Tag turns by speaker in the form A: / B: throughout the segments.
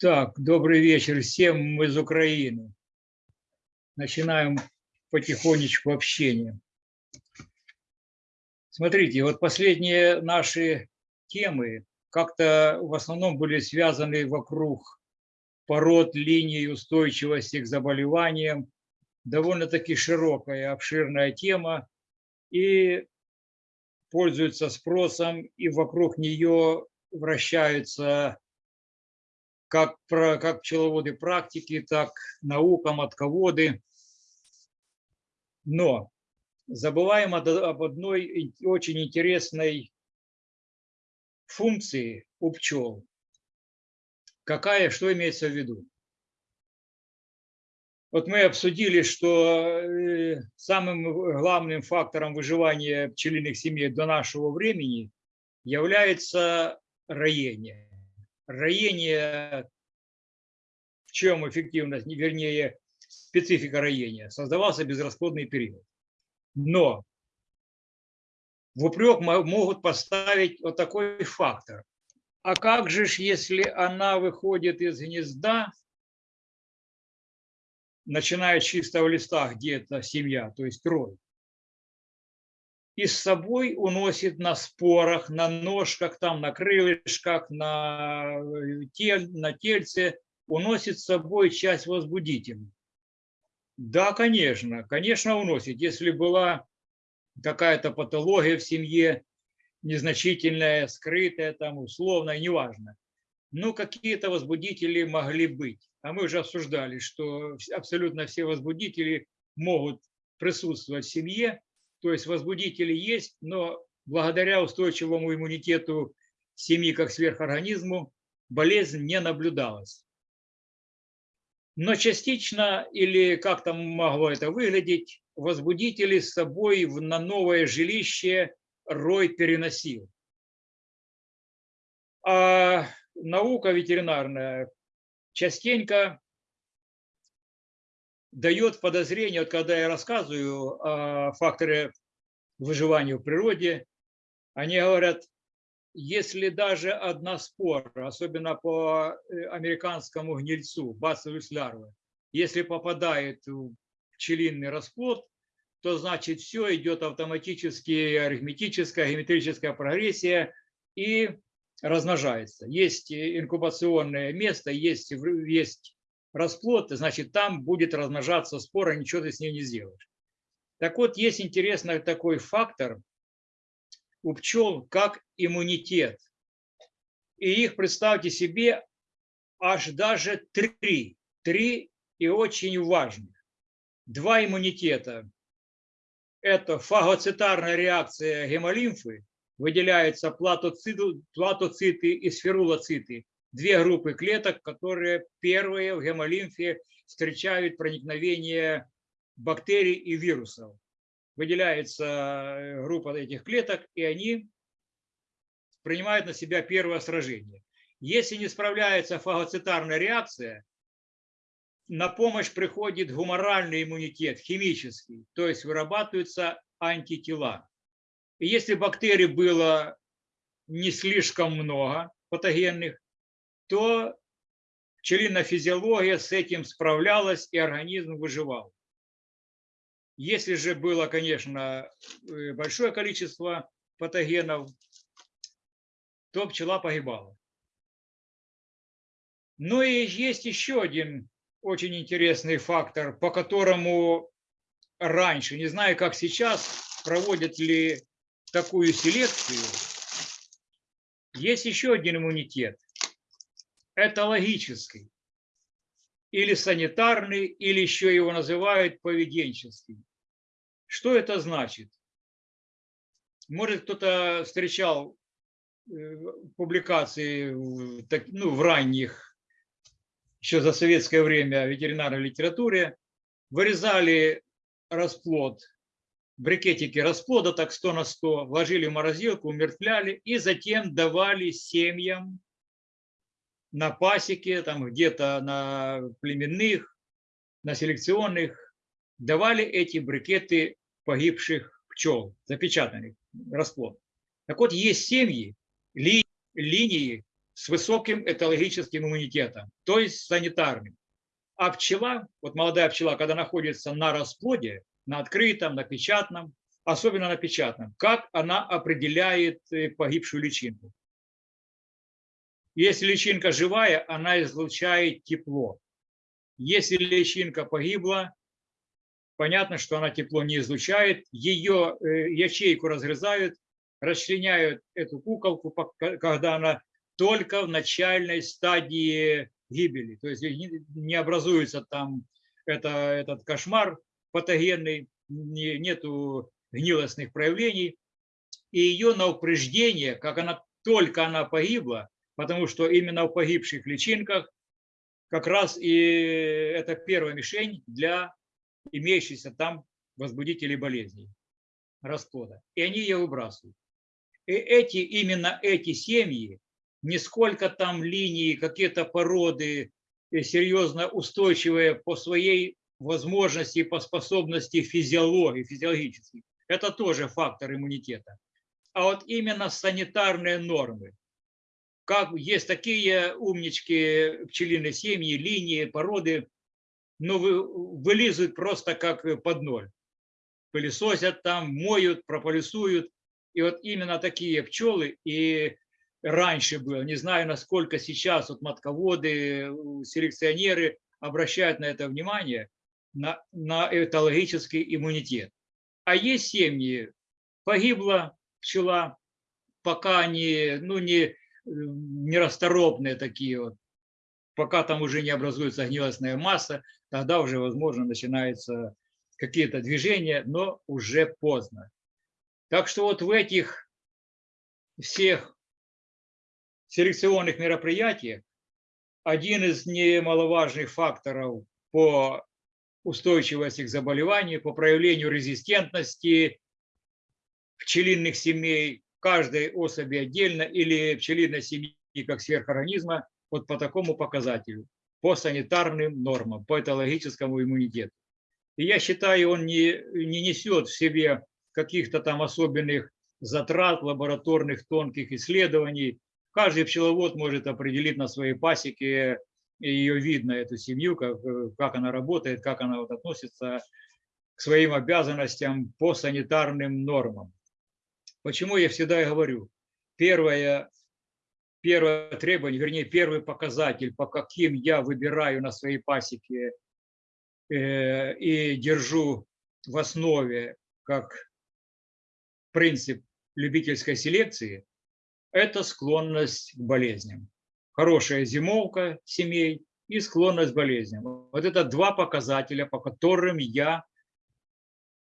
A: Так, добрый вечер всем из Украины. Начинаем потихонечку общение. Смотрите, вот последние наши темы как-то в основном были связаны вокруг пород, линий устойчивости к заболеваниям. Довольно-таки широкая, обширная тема и пользуется спросом, и вокруг нее вращаются как, про, как пчеловоды практики, так наука, матководы. Но забываем об одной очень интересной функции у пчел. Какая, что имеется в виду? Вот мы обсудили, что э, самым главным фактором выживания пчелиных семей до нашего времени является роение роение, в чем эффективность, вернее, специфика роения, создавался безрасходный период. Но в упрек могут поставить вот такой фактор. А как же, если она выходит из гнезда, начиная с чистого листа, где это семья, то есть рой, и с собой уносит на спорах, на ножках, там, на крылышках, на, э, тель, на тельце, уносит с собой часть возбудителей. Да, конечно, конечно уносит. Если была какая-то патология в семье, незначительная, скрытая, там, условная, неважно. Ну, какие-то возбудители могли быть. А мы уже обсуждали, что абсолютно все возбудители могут присутствовать в семье, то есть возбудители есть, но благодаря устойчивому иммунитету семьи как сверхорганизму болезнь не наблюдалась. Но частично, или как там могло это выглядеть, возбудители с собой на новое жилище рой переносил. А наука ветеринарная частенько дает подозрение, вот когда я рассказываю о факторе выживания в природе, они говорят, если даже одна спора, особенно по э, американскому гнильцу, бациллус лярвы, если попадает в пчелиный расплод, то значит все идет автоматически арифметическая, геометрическая прогрессия и размножается. Есть инкубационное место, есть, есть расплод, значит, там будет размножаться спора, ничего ты с ней не сделаешь. Так вот, есть интересный такой фактор у пчел, как иммунитет. И их, представьте себе, аж даже три. Три и очень важных. Два иммунитета. Это фагоцитарная реакция гемолимфы, выделяются платоциты, платоциты и сферулоциты, две группы клеток, которые первые в гемолимфе встречают проникновение бактерий и вирусов. Выделяется э, группа этих клеток, и они принимают на себя первое сражение. Если не справляется фагоцитарная реакция, на помощь приходит гуморальный иммунитет, химический, то есть вырабатываются антитела. И если бактерий было не слишком много патогенных, то пчелиная физиология с этим справлялась и организм выживал. Если же было, конечно, э, большое количество патогенов, то пчела погибала. Но и есть еще один очень интересный фактор, по которому раньше, не знаю, как сейчас, проводят ли такую селекцию, есть еще один иммунитет – этологический, или санитарный, или еще его называют поведенческий. Что это значит? Может, кто-то встречал э, публикации ну, в ранних, еще за советское время, ветеринарной литературе, вырезали расплод, брикетики расплода, так 100 на 100, вложили в морозилку, умертвляли и затем давали семьям на пасеке, там где-то на племенных, на селекционных, давали эти брикеты погибших пчел, запечатанных, расплод. Так вот, есть семьи, ли, линии, с высоким этологическим иммунитетом, то есть санитарным. А пчела, вот молодая пчела, когда находится на расплоде, на открытом, на печатном, особенно на печатном, как она определяет э, погибшую личинку. Если личинка живая, она излучает тепло. Если личинка погибла, понятно, что она тепло не излучает, ее э, ячейку разрезают, расчленяют эту куколку, когда она только в начальной стадии гибели. То есть не образуется там это, этот кошмар патогенный, не, нету гнилостных проявлений. И ее на упреждение, как она только она погибла, потому что именно в погибших личинках как раз и это первая мишень для имеющихся там возбудителей болезней расплода. И они ее выбрасывают. И эти, именно эти семьи, не сколько там линии, какие-то породы э, серьезно устойчивые по своей возможности, по способности физиологии, физиологически. Это тоже фактор иммунитета. А вот именно санитарные нормы. Как есть такие умнички пчелиные семьи, линии, породы, но ну, вылизывают просто как под ноль. Пылесосят там, моют, прополисуют. И вот именно такие пчелы и раньше было, не знаю, насколько сейчас вот матководы, селекционеры обращают на это внимание, на, на этологический иммунитет. А есть семьи, погибла пчела, пока они, ну, не, нерасторопные такие вот, пока там уже не образуется гнилостная масса, тогда уже, возможно, начинаются какие-то движения, но уже поздно. Так что вот в этих всех селекционных мероприятиях один из немаловажных факторов по устойчивости к заболеванию, по проявлению резистентности пчелиных семей, каждой особи отдельно или пчелиной семьи как сверхорганизма, вот по такому показателю, по санитарным нормам, по этологическому иммунитету. И я считаю, он не, не несет в себе каких-то там особенных затрат, лабораторных тонких исследований. Каждый пчеловод может определить на своей пасеке, ее видно, эту семью, как, как она работает, как она вот относится к своим обязанностям по санитарным нормам. Почему я всегда говорю, первое, первое требование, вернее, первый показатель, по каким я выбираю на своей пасеке э, и держу в основе как принцип любительской селекции – это склонность к болезням. Хорошая зимовка семей и склонность к болезням. Вот это два показателя, по которым я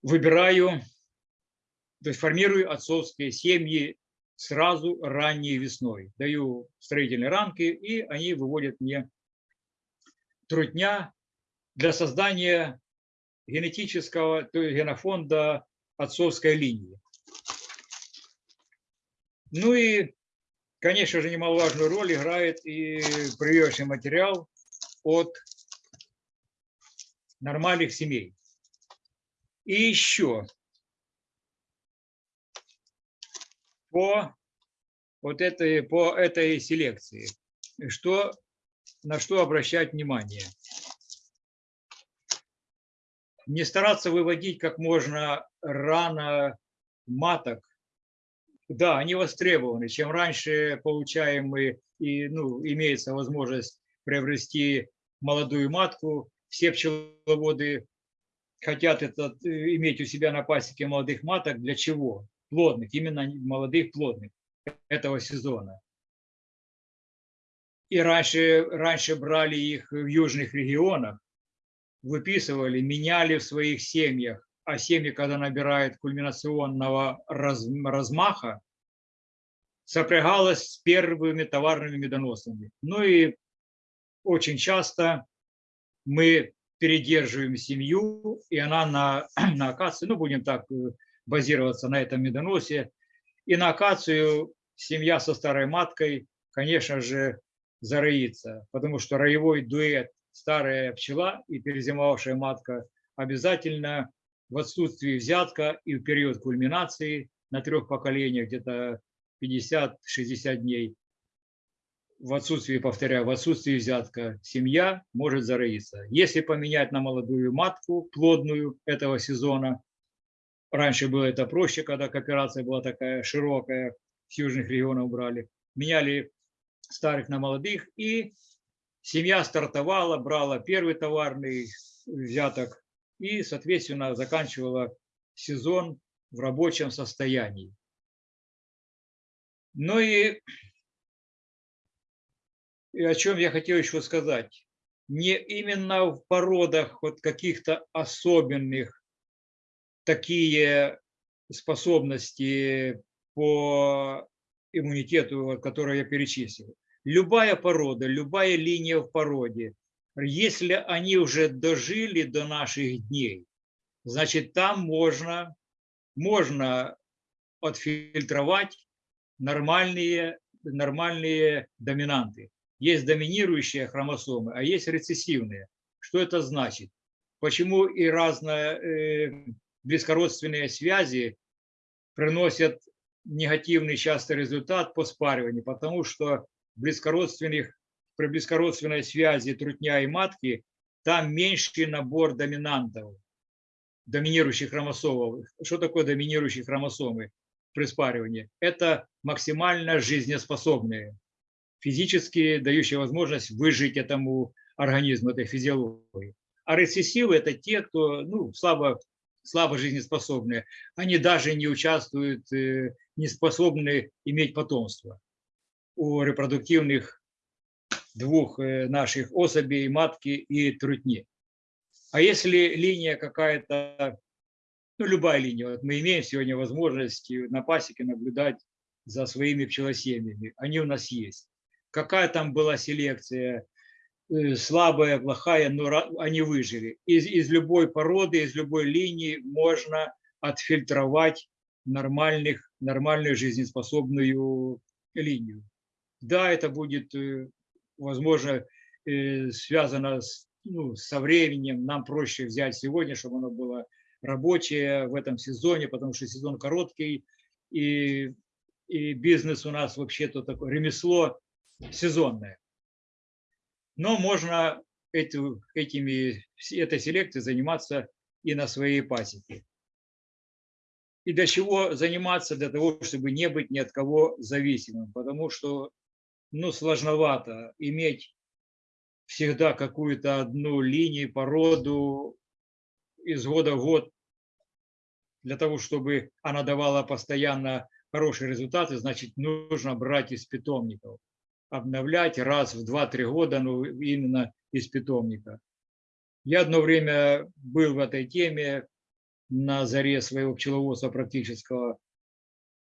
A: выбираю, то есть формирую отцовские семьи сразу ранней весной. Даю строительные рамки, и они выводят мне трудня для создания генетического, то есть генофонда отцовской линии. Ну и, конечно же, немаловажную роль играет и прививочный материал от нормальных семей. И еще по вот этой, по этой селекции, что, на что обращать внимание. Не стараться выводить как можно рано маток да, они востребованы. Чем раньше получаем мы, и, ну, имеется возможность приобрести молодую матку, все пчеловоды хотят это, иметь у себя на пасеке молодых маток. Для чего? Плодных, именно молодых плодных этого сезона. И раньше, раньше брали их в южных регионах, выписывали, меняли в своих семьях а семьи, когда набирают кульминационного раз, размаха, сопрягалась с первыми товарными медоносами. Ну и очень часто мы передерживаем семью, и она на, на акации, ну будем так э, базироваться на этом медоносе, и на акацию семья со старой маткой, конечно же, зароится, потому что роевой дуэт старая пчела и перезимовавшая матка обязательно в отсутствии взятка и в период кульминации на трех поколениях, где-то 50-60 дней, в отсутствии, повторяю, в отсутствии взятка семья может зароиться. Если поменять на молодую матку, плодную этого сезона, раньше было это проще, когда кооперация была такая широкая, с южных регионов брали, меняли старых на молодых, и семья стартовала, брала первый товарный взяток и, соответственно, заканчивала сезон в рабочем состоянии. Ну и и о чем я хотел еще сказать. Не именно в породах вот каких-то особенных такие способности по иммунитету, которые я перечислил. Любая порода, любая линия в породе, если они уже дожили до наших дней, значит, там можно, можно отфильтровать нормальные, нормальные доминанты. Есть доминирующие хромосомы, а есть рецессивные. Что это значит? Почему и разные э, близкородственные связи приносят негативный часто результат по спариванию? Потому что близкородственных, при близкородственной связи трутня и матки там меньший набор доминантов, доминирующих хромосом. Что такое доминирующие хромосомы при спаривании? Это максимально жизнеспособные физически дающие возможность выжить этому организму, этой физиологии. А рецессивы – это те, кто ну, слабо, слабо жизнеспособные. Они даже не участвуют, э, не способны иметь потомство. У репродуктивных двух э, наших особей, матки и трутни. А если линия какая-то, ну любая линия, вот мы имеем сегодня возможность на пасеке наблюдать за своими пчелосемьями, они у нас есть какая там была селекция, слабая, плохая, но они выжили. Из, из любой породы, из любой линии можно отфильтровать нормальных, нормальную жизнеспособную линию. Да, это будет, э, возможно, э, связано с, ну, со временем. Нам проще взять сегодня, чтобы оно было рабочее в этом сезоне, потому что сезон короткий, и, и бизнес у нас вообще-то такое ремесло сезонное. Но можно эти, этими, этой селекцией заниматься и на своей пасеке. И для чего заниматься? Для того, чтобы не быть ни от кого зависимым. Потому что ну, сложновато иметь всегда какую-то одну линию, породу из года в год для того, чтобы она давала постоянно хорошие результаты, значит, нужно брать из питомников обновлять раз в 2-3 года, ну, именно из питомника. Я одно время был в этой теме на заре своего пчеловодства практического.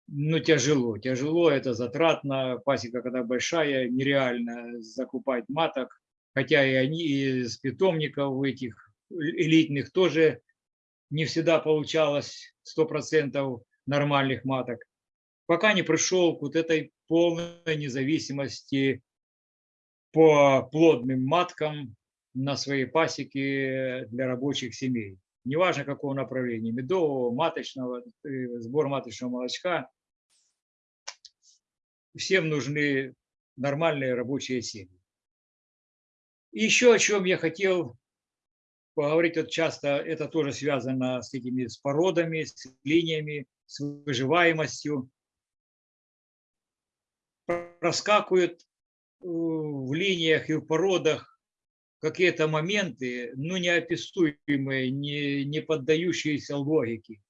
A: Ну, тяжело, тяжело, это затратно. Пасека, когда большая, нереально закупать маток. Хотя и они из питомников этих элитных тоже не всегда получалось 100% нормальных маток пока не пришел к вот этой полной независимости по плодным маткам на своей пасеке для рабочих семей. Неважно какого направления, медового, маточного, э, сбор маточного молочка, всем нужны нормальные рабочие семьи. И еще о чем я хотел поговорить, вот часто это тоже связано с этими с породами, с линиями, с выживаемостью проскакивают э, в линиях и в породах какие-то моменты, ну, неописуемые, не, не поддающиеся логике.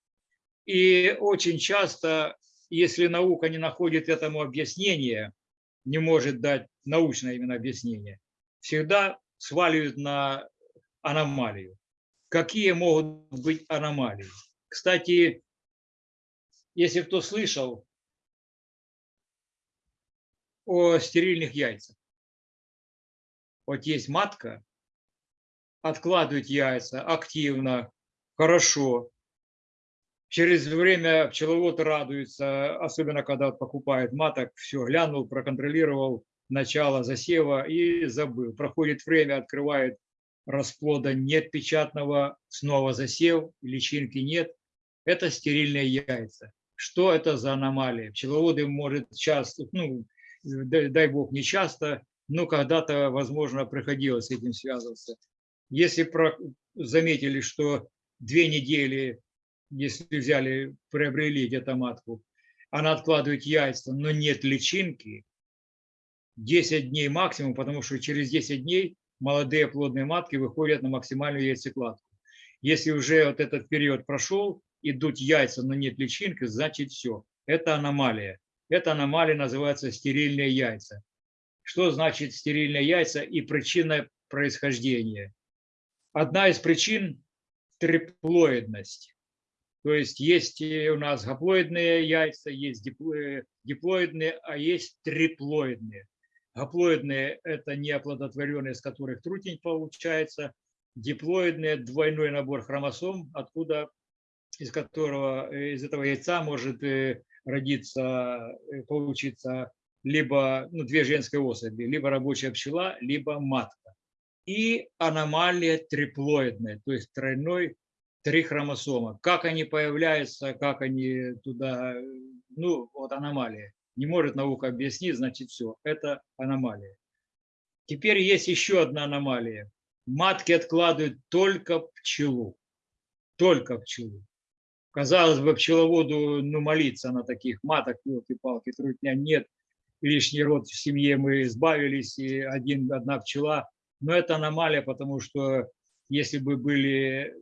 A: И очень часто, если наука не находит этому объяснения, не может дать научное именно объяснение, всегда сваливают на аномалию. Какие могут быть аномалии? Кстати, если кто слышал, о стерильных яйцах. Вот есть матка, откладывает яйца активно, хорошо. Через время пчеловод радуется, особенно когда покупает маток, все, глянул, проконтролировал начало засева и забыл. Проходит время, открывает расплода нет печатного, снова засев, личинки нет. Это стерильные яйца. Что это за аномалия? Пчеловоды, может, часто, ну, дай, бог, не часто, но когда-то, возможно, приходилось с этим связываться. Если про, заметили, что две недели, если взяли, приобрели где-то матку, она откладывает яйца, но нет личинки, 10 дней максимум, потому что через 10 дней молодые плодные матки выходят на максимальную яйцекладку. Если уже вот этот период прошел, идут яйца, но нет личинки, значит все. Это аномалия. Эта аномалия называется стерильные яйца. Что значит стерильные яйца и причина происхождения? Одна из причин – триплоидность. То есть есть у нас гаплоидные яйца, есть диплоидные, а есть триплоидные. Гаплоидные – это неоплодотворенные, из которых трутень получается. Диплоидные – двойной набор хромосом, откуда, из которого, из этого яйца может э, родиться, э, получиться либо ну, две женские особи, либо рабочая пчела, либо матка. И аномалия триплоидная, то есть тройной три хромосома. Как они появляются, как они туда, ну вот аномалия. Не может наука объяснить, значит все, это аномалия. Теперь есть еще одна аномалия. Матки откладывают только пчелу. Только пчелу. Казалось бы, пчеловоду ну, молиться на таких маток, елки-палки, трудня нет. Лишний род в семье мы избавились, и один, одна пчела. Но это аномалия, потому что если бы были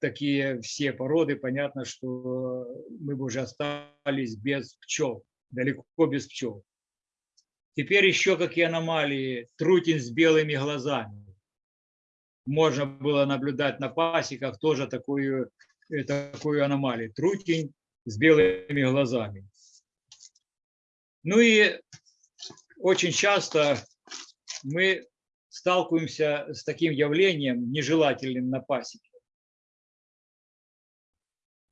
A: такие все породы, понятно, что мы бы уже остались без пчел, далеко без пчел. Теперь еще какие аномалии. Трутень с белыми глазами. Можно было наблюдать на пасеках тоже такую, такую аномалию. Трутень с белыми глазами. Ну и очень часто мы сталкиваемся с таким явлением нежелательным на пасеке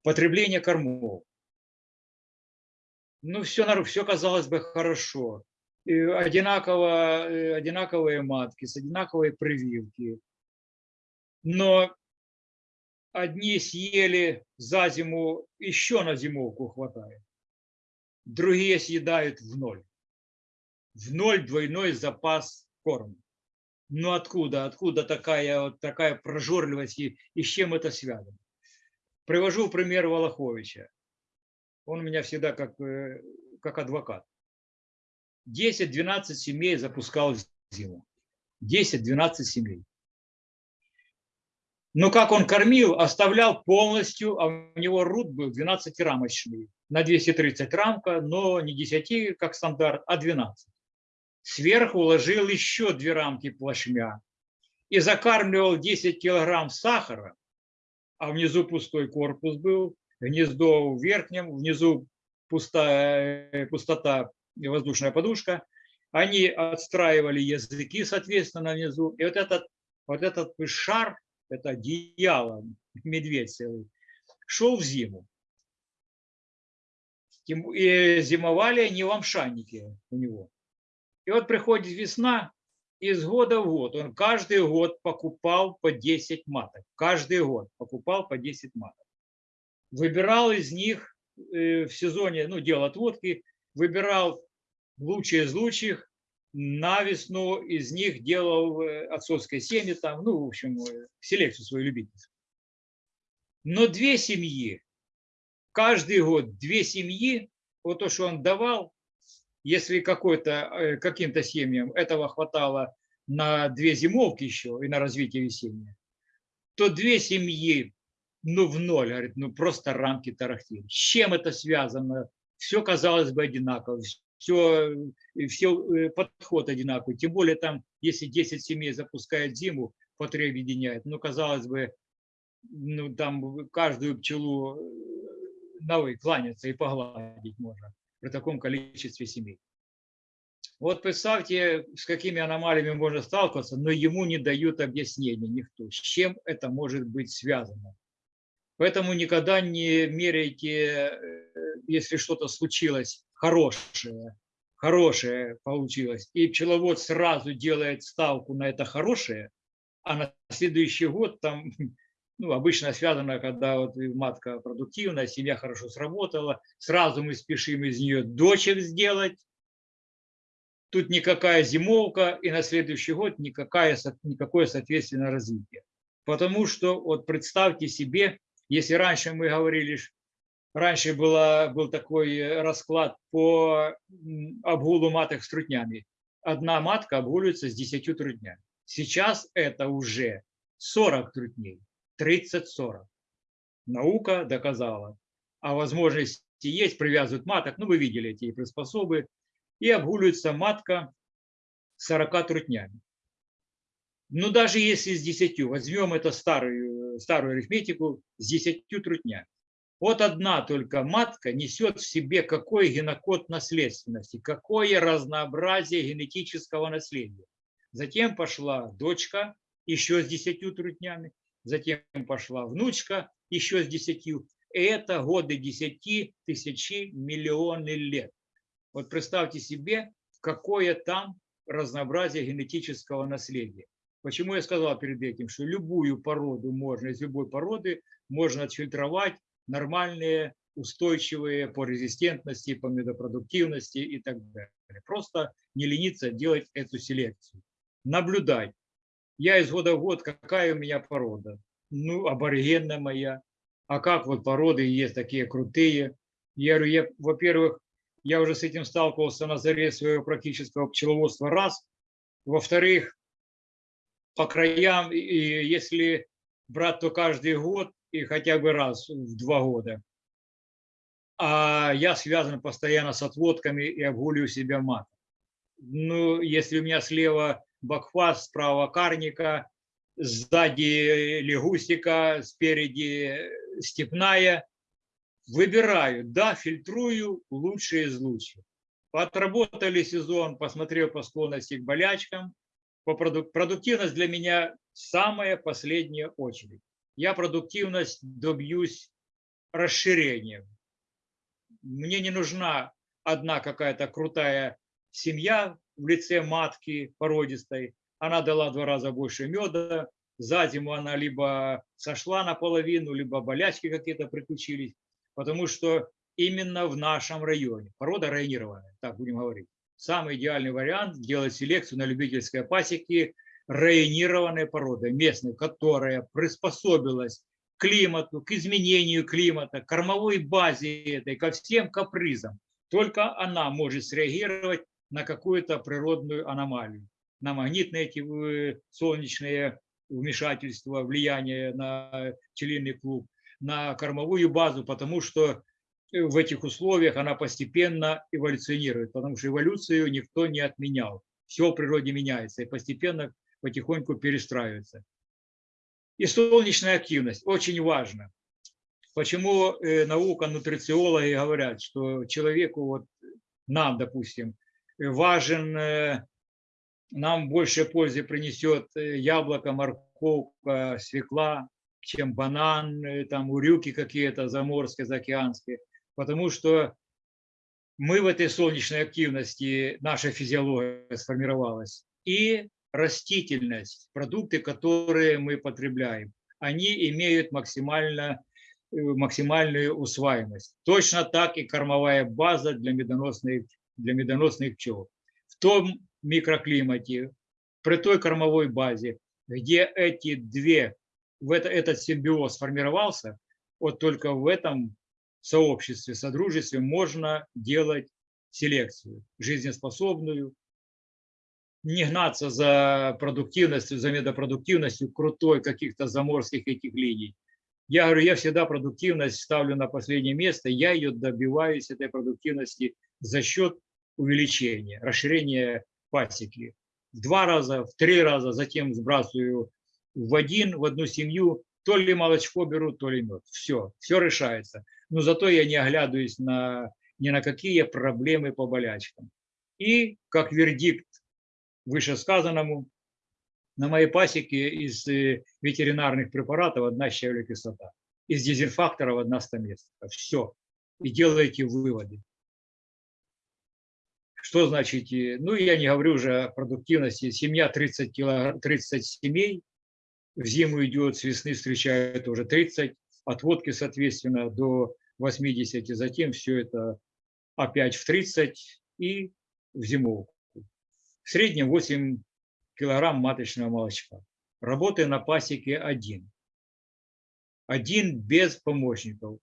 A: потребление кормов. Ну, все, все казалось бы хорошо. И одинаково, э, одинаковые матки, с одинаковой прививки. Но одни съели за зиму, еще на зимовку хватает. Другие съедают в ноль. В ноль двойной запас корма. Ну откуда? Откуда такая, такая прожорливость и, и с чем это связано? Привожу пример Волоховича. Он у меня всегда как, э, как адвокат. 10-12 семей запускал зиму. 10-12 семей. Но как он кормил, оставлял полностью, а у него рут был 12-рамочный. На 230 рамка, но не 10, как стандарт, а 12. Сверху уложил еще две рамки плашмя и закармливал 10 килограмм сахара а внизу пустой корпус был, гнездо в верхнем, внизу пустая, пустота и воздушная подушка. Они отстраивали языки, соответственно, внизу. И вот этот, вот этот шар, это одеяло, медведь целый, шел в зиму. И зимовали не в амшаннике у него. И вот приходит весна, из года в год. Он каждый год покупал по 10 маток. Каждый год покупал по 10 маток. Выбирал из них э, в сезоне, ну, делал отводки, выбирал лучшие из лучших, на весну из них делал э, отцовское семя, там, ну, в общем, э, селекцию свою любительскую. Но две семьи, каждый год две семьи, вот то, что он давал, если э, каким-то семьям этого хватало на две зимовки еще и на развитие весеннее, то две семьи, ну, в ноль, говорит, ну, просто рамки тарахтели. С чем это связано? Все казалось бы одинаково, все, все э, подход одинаковый. Тем более там, если 10 семей запускают зиму, по три объединяют, ну, казалось бы, ну, там каждую пчелу э, новой кланяться и погладить можно при таком количестве семей. Вот представьте, с какими аномалиями можно сталкиваться, но ему не дают объяснения никто, с чем это может быть связано. Поэтому никогда не меряйте, э, если что-то случилось хорошее, хорошее получилось, и пчеловод сразу делает ставку на это хорошее, а на следующий год там ну, обычно связано, когда вот матка продуктивная, семья хорошо сработала, сразу мы спешим из нее дочек сделать, тут никакая зимовка, и на следующий год никакая, никакое, соответственно, развитие. Потому что, вот представьте себе, если раньше мы говорили, раньше была, был такой расклад по обгулу маток с трутнями. Одна матка обгуливается с 10 трутнями. Сейчас это уже 40 трутней, 30-40. Наука доказала. А возможности есть, привязывают маток, ну вы видели эти приспособы, и обгуливается матка 40 трутнями. Но даже если с 10, возьмем это старую, старую арифметику, с 10 трутнями. Вот одна только матка несет в себе какой генокод наследственности, какое разнообразие генетического наследия. Затем пошла дочка еще с 10 трутнями, затем пошла внучка еще с 10. И это годы 10 тысячи миллионы лет. Вот представьте себе, какое там разнообразие генетического наследия. Почему я сказал перед этим, что любую породу можно, из любой породы можно отфильтровать нормальные, устойчивые по резистентности, по медопродуктивности и так далее. Просто не лениться делать эту селекцию. Наблюдать. Я из года в год, какая у меня порода? Ну, аборигенная моя. А как вот породы есть такие крутые? Я говорю, я, во-первых, я уже с этим сталкивался на заре своего практического пчеловодства раз. Во-вторых, по краям, и если брать, то каждый год и хотя бы раз в два года. А я связан постоянно с отводками и обгуливаю себя мат. Ну, если у меня слева бакфас, справа карника, сзади лягустика, спереди степная, выбираю, да, фильтрую лучшие из лучших. Отработали сезон, посмотрел по склонности к болячкам. По продук продуктивность для меня самая последняя очередь. Я продуктивность добьюсь расширением. Мне не нужна одна какая-то крутая семья в лице матки породистой. Она дала два раза больше меда. За зиму она либо сошла наполовину, либо болячки какие-то приключились потому что именно в нашем районе, порода районированная, так будем говорить, самый идеальный вариант делать селекцию на любительской пасеке районированной породы, местной, которая приспособилась к климату, к изменению климата, к кормовой базе этой, ко всем капризам. Только она может среагировать на какую-то природную аномалию, на магнитные эти э, солнечные вмешательства, влияние на пчелиный клуб, на кормовую базу, потому что э, в этих условиях она постепенно эволюционирует, потому что эволюцию никто не отменял. Все в природе меняется и постепенно, потихоньку перестраивается. И солнечная активность очень важна. Почему э, наука, нутрициологи говорят, что человеку, вот нам, допустим, важен, нам больше пользы принесет э, яблоко, морковка, свекла, чем банан, э, там урюки какие-то заморские, заокеанские, потому что мы в этой солнечной активности, наша физиология сформировалась, и растительность, продукты, которые мы потребляем, они имеют максимально, э, максимальную усваиваемость. Точно так и кормовая база для медоносных, для медоносных пчел. В том микроклимате, при той кормовой базе, где эти две в это, этот симбиоз сформировался, вот только в этом сообществе, содружестве можно делать селекцию жизнеспособную, не гнаться за продуктивностью, за медопродуктивностью крутой каких-то заморских этих линий. Я говорю, я всегда продуктивность ставлю на последнее место, я ее добиваюсь, этой продуктивности, за счет увеличения, расширения пасеки. В два раза, в три раза, затем сбрасываю в один, в одну семью, то ли молочко берут, то ли мед. Все, все решается. Но зато я не оглядываюсь на, ни на какие проблемы по болячкам. И как вердикт вышесказанному, на моей пасеке из э, ветеринарных препаратов одна щавелевая кислота, из дезинфакторов одна стаместа. Все. И делайте выводы. Что значит? Э, ну, я не говорю уже о продуктивности. Семья 30, кило, 30 семей, в зиму идет, с весны встречают уже 30, отводки, соответственно, до 80, затем все это опять в 30 и в зимовку. В среднем 8 килограмм маточного молочка. Работы на пасеке один. Один без помощников.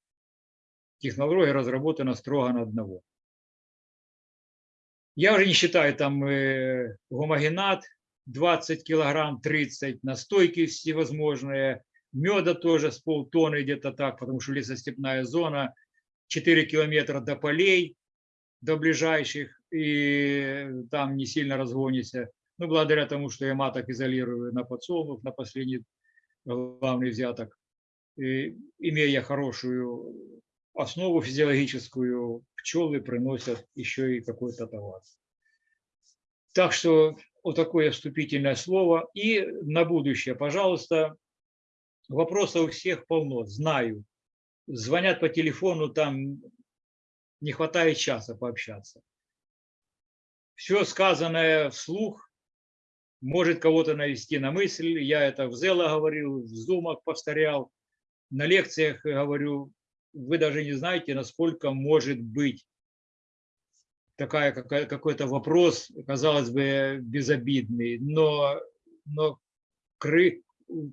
A: Технология разработана строго на одного. Я уже не считаю там э, гомогенат 20 килограмм, 30, настойки всевозможные, меда тоже с полтонны где-то так, потому что лесостепная зона, 4 километра до полей, до ближайших, и там не сильно разгонишься. Ну, благодаря тому, что я маток изолирую на подсолнух, на последний главный взяток, и, имея хорошую основу физиологическую, пчелы приносят еще и какой-то товар. Так что вот такое вступительное слово. И на будущее, пожалуйста, вопросов у всех полно, знаю. Звонят по телефону, там не хватает часа пообщаться. Все сказанное вслух может кого-то навести на мысль. Я это в Зела говорил, в Зумах повторял, на лекциях говорю. Вы даже не знаете, насколько может быть такая какой-то вопрос, казалось бы, безобидный, но, но кры,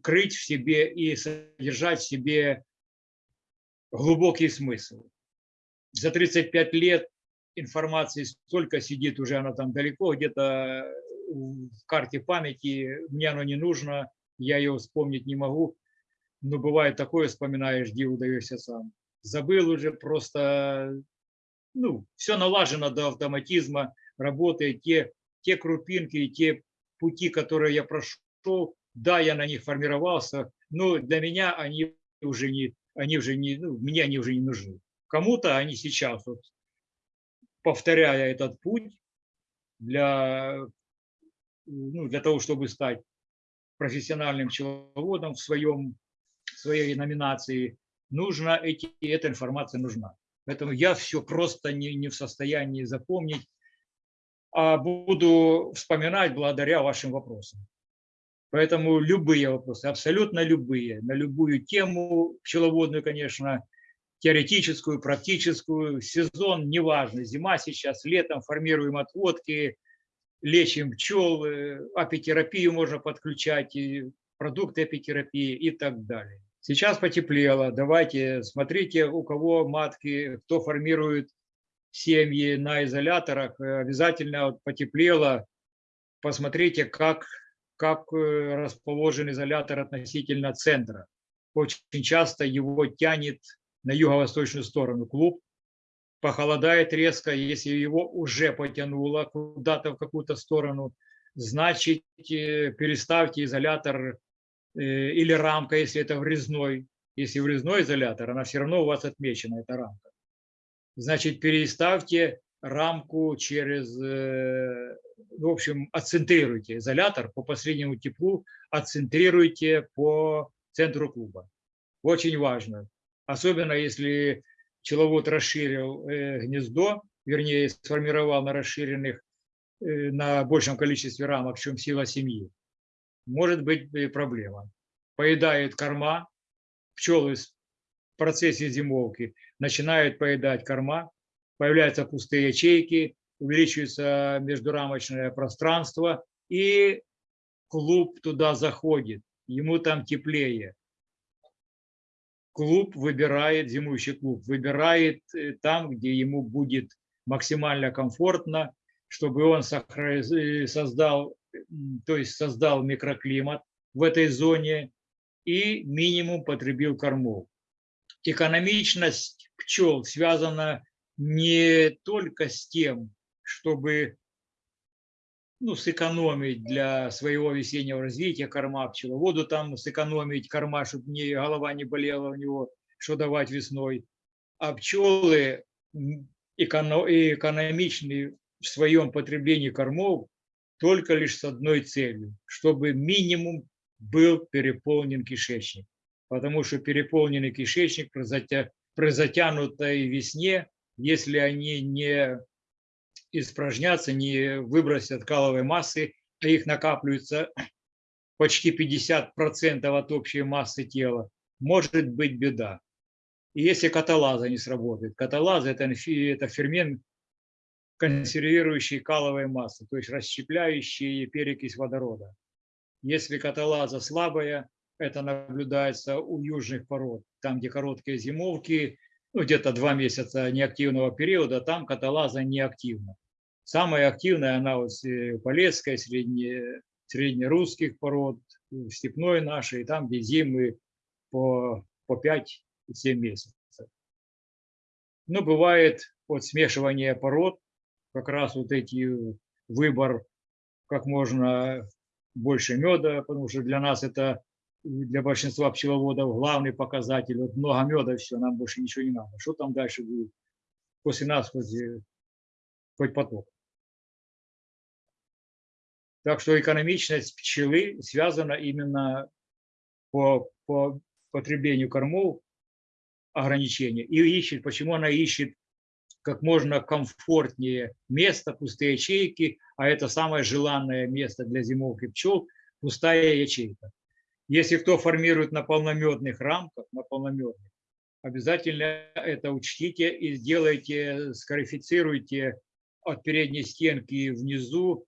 A: крыть в себе и содержать в себе глубокий смысл. За 35 лет информации столько сидит уже, она там далеко, где-то в карте памяти, мне оно не нужно, я ее вспомнить не могу, но бывает такое, вспоминаешь, где удаешься сам. Забыл уже просто, ну, все налажено до автоматизма, работает те, те крупинки, те пути, которые я прошел, да, я на них формировался, но для меня они уже не, они уже не, ну, мне они уже не нужны. Кому-то они сейчас, вот, повторяя этот путь для, ну, для того, чтобы стать профессиональным пчеловодом в, своем, в своей номинации, нужно эти, эта информация нужна. Поэтому я все просто не, не в состоянии запомнить, а буду вспоминать благодаря вашим вопросам. Поэтому любые вопросы, абсолютно любые, на любую тему пчеловодную, конечно, теоретическую, практическую, сезон, неважно, зима сейчас, летом формируем отводки, лечим пчел, апитерапию можно подключать, и продукты апитерапии и так далее. Сейчас потеплело, давайте смотрите, у кого матки, кто формирует семьи на изоляторах, обязательно вот потеплело, посмотрите, как, как э, расположен изолятор относительно центра. Очень часто его тянет на юго-восточную сторону клуб, похолодает резко, если его уже потянуло куда-то в какую-то сторону, значит э, переставьте изолятор э, или рамка, если это врезной. Если врезной изолятор, она все равно у вас отмечена, эта рамка. Значит, переставьте рамку через, э, в общем, отцентрируйте изолятор по последнему теплу, отцентрируйте по центру клуба. Очень важно особенно если пчеловод расширил э, гнездо, вернее, сформировал на расширенных, э, на большем количестве рамок, чем сила семьи, может быть проблема. Поедают корма, пчелы в процессе зимовки начинают поедать корма, появляются пустые ячейки, увеличивается междурамочное пространство, и клуб туда заходит, ему там теплее клуб выбирает, зимующий клуб выбирает э, там, где ему будет максимально комфортно, чтобы он э, создал, то есть создал микроклимат в этой зоне и минимум потребил кормов. Экономичность пчел связана не только с тем, чтобы ну, сэкономить для своего весеннего развития корма пчеловоду, там сэкономить корма, чтобы не, голова не болела у него, что давать весной. А пчелы эконом, экономичны в своем потреблении кормов только лишь с одной целью, чтобы минимум был переполнен кишечник. Потому что переполненный кишечник при, затя, при затянутой весне, если они не испражнятся, не выбросят каловой массы, а их накапливается почти 50% от общей массы тела, может быть беда. И если каталаза не сработает, каталаза это, это фермент, консервирующие каловые массы, то есть расщепляющие перекись водорода. Если каталаза слабая, это наблюдается у южных пород, там, где короткие зимовки, ну, где-то два месяца неактивного периода, там каталаза неактивна. Самая активная она вот э, полесская, средне, среднерусских пород, степной нашей, там, где зимы по, по 5-7 месяцев. Но бывает вот смешивание пород, как раз вот эти выбор как можно больше меда, потому что для нас это, для большинства пчеловодов главный показатель. Вот много меда, все, нам больше ничего не надо. Что там дальше будет? После нас хоть, хоть поток. Так что экономичность пчелы связана именно по, по потреблению кормов ограничения. И ищет, почему она ищет как можно комфортнее место, пустые ячейки, а это самое желанное место для зимовки пчел, пустая ячейка. Если кто формирует на полномедных рамках, на полномедных, обязательно это учтите и сделайте, скарифицируйте от передней стенки внизу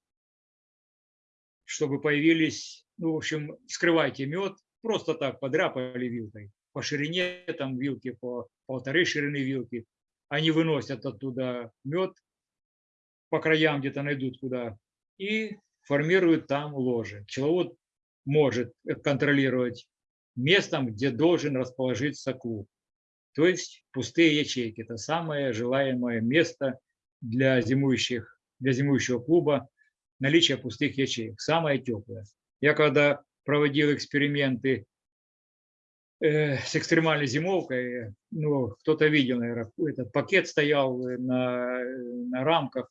A: чтобы появились, ну, в общем, скрывайте мед, просто так подряпали вилкой, по ширине там вилки, по полторы ширины вилки. Они выносят оттуда мед, по краям где-то найдут куда, и формируют там ложе. Пчеловод может контролировать местом, где должен расположиться клуб. То есть пустые ячейки – это самое желаемое место для, зимующих, для зимующего клуба, наличие пустых ячеек, самое теплое. Я когда проводил эксперименты э, с экстремальной зимовкой, ну, кто-то видел, наверное, этот пакет стоял на, на рамках.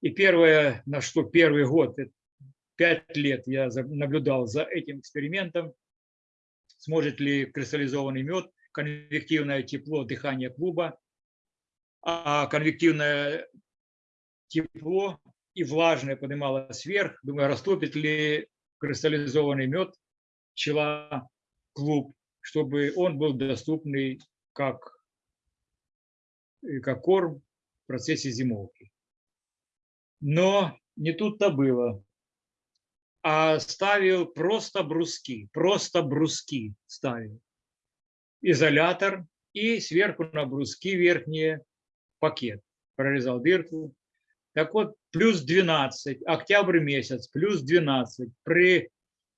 A: И первое, на что первый год, пять лет я наблюдал за этим экспериментом, сможет ли кристаллизованный мед, конвективное тепло, дыхание клуба, а конвективное тепло и влажное поднималось вверх. Думаю, растопит ли кристаллизованный мед пчела клуб, чтобы он был доступный как, как корм в процессе зимовки. Но не тут-то было. А ставил просто бруски, просто бруски ставил. Изолятор и сверху на бруски верхние пакет. Прорезал дырку, так вот, плюс 12, октябрь месяц, плюс 12. При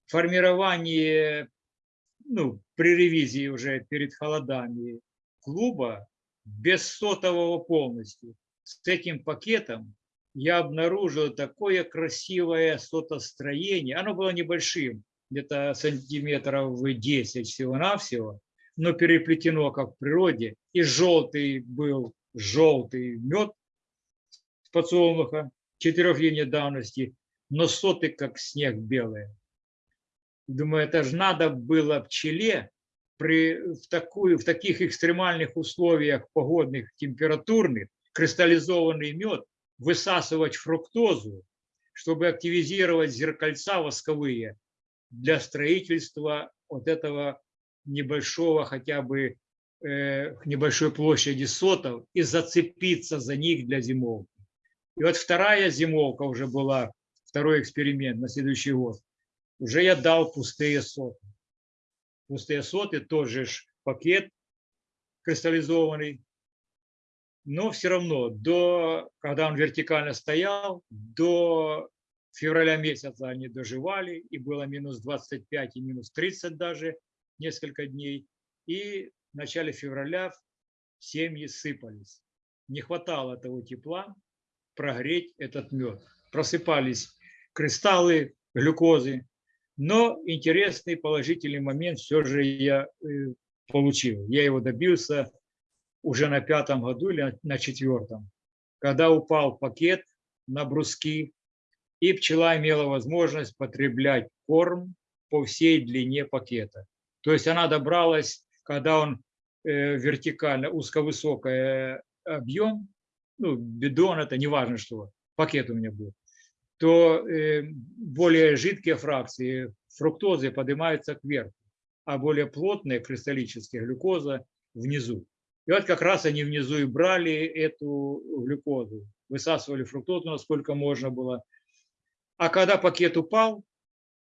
A: формировании, ну, при ревизии уже перед холодами клуба, без сотового полностью, с этим пакетом, я обнаружил такое красивое сотостроение. Оно было небольшим, где-то сантиметров 10 всего-навсего, но переплетено, как в природе. И желтый был желтый мед, подсолнуха четырехлетней давности, но соты как снег белые. Думаю, это же надо было пчеле при, в, такую, в таких экстремальных условиях погодных, температурных, кристаллизованный мед, высасывать фруктозу, чтобы активизировать зеркальца восковые для строительства вот этого небольшого хотя бы э, небольшой площади сотов и зацепиться за них для зимовки. И вот вторая зимовка уже была, второй эксперимент на следующий год. Уже я дал пустые соты. Пустые соты, тоже ж пакет кристаллизованный. Но все равно, до, когда он вертикально стоял, до февраля месяца они доживали, и было минус 25 и минус 30 даже несколько дней. И в начале февраля семьи сыпались. Не хватало того тепла, прогреть этот мед. Просыпались кристаллы глюкозы. Но интересный положительный момент все же я э, получил. Я его добился уже на пятом году или на четвертом, когда упал пакет на бруски, и пчела имела возможность потреблять корм по всей длине пакета. То есть она добралась, когда он э, вертикально, узковысокий объем, ну, бидон, это не важно что, пакет у меня был, то э, более жидкие фракции фруктозы поднимаются кверху, а более плотные кристаллические глюкоза внизу. И вот как раз они внизу и брали эту глюкозу. высасывали фруктозу, насколько можно было. А когда пакет упал,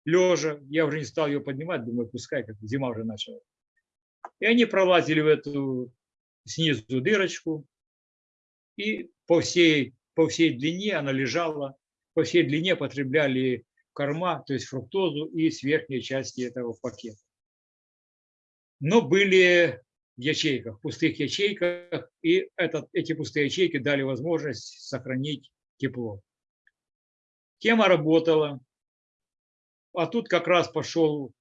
A: лежа, я уже не стал ее поднимать, думаю, пускай, как зима уже начала. И они пролазили в эту снизу дырочку, и по всей, по всей длине она лежала, по всей длине потребляли корма, то есть фруктозу и с верхней части этого пакета. Но были в ячейках, в пустых ячейках, и этот, эти пустые ячейки дали возможность сохранить тепло. Тема работала, а тут как раз пошел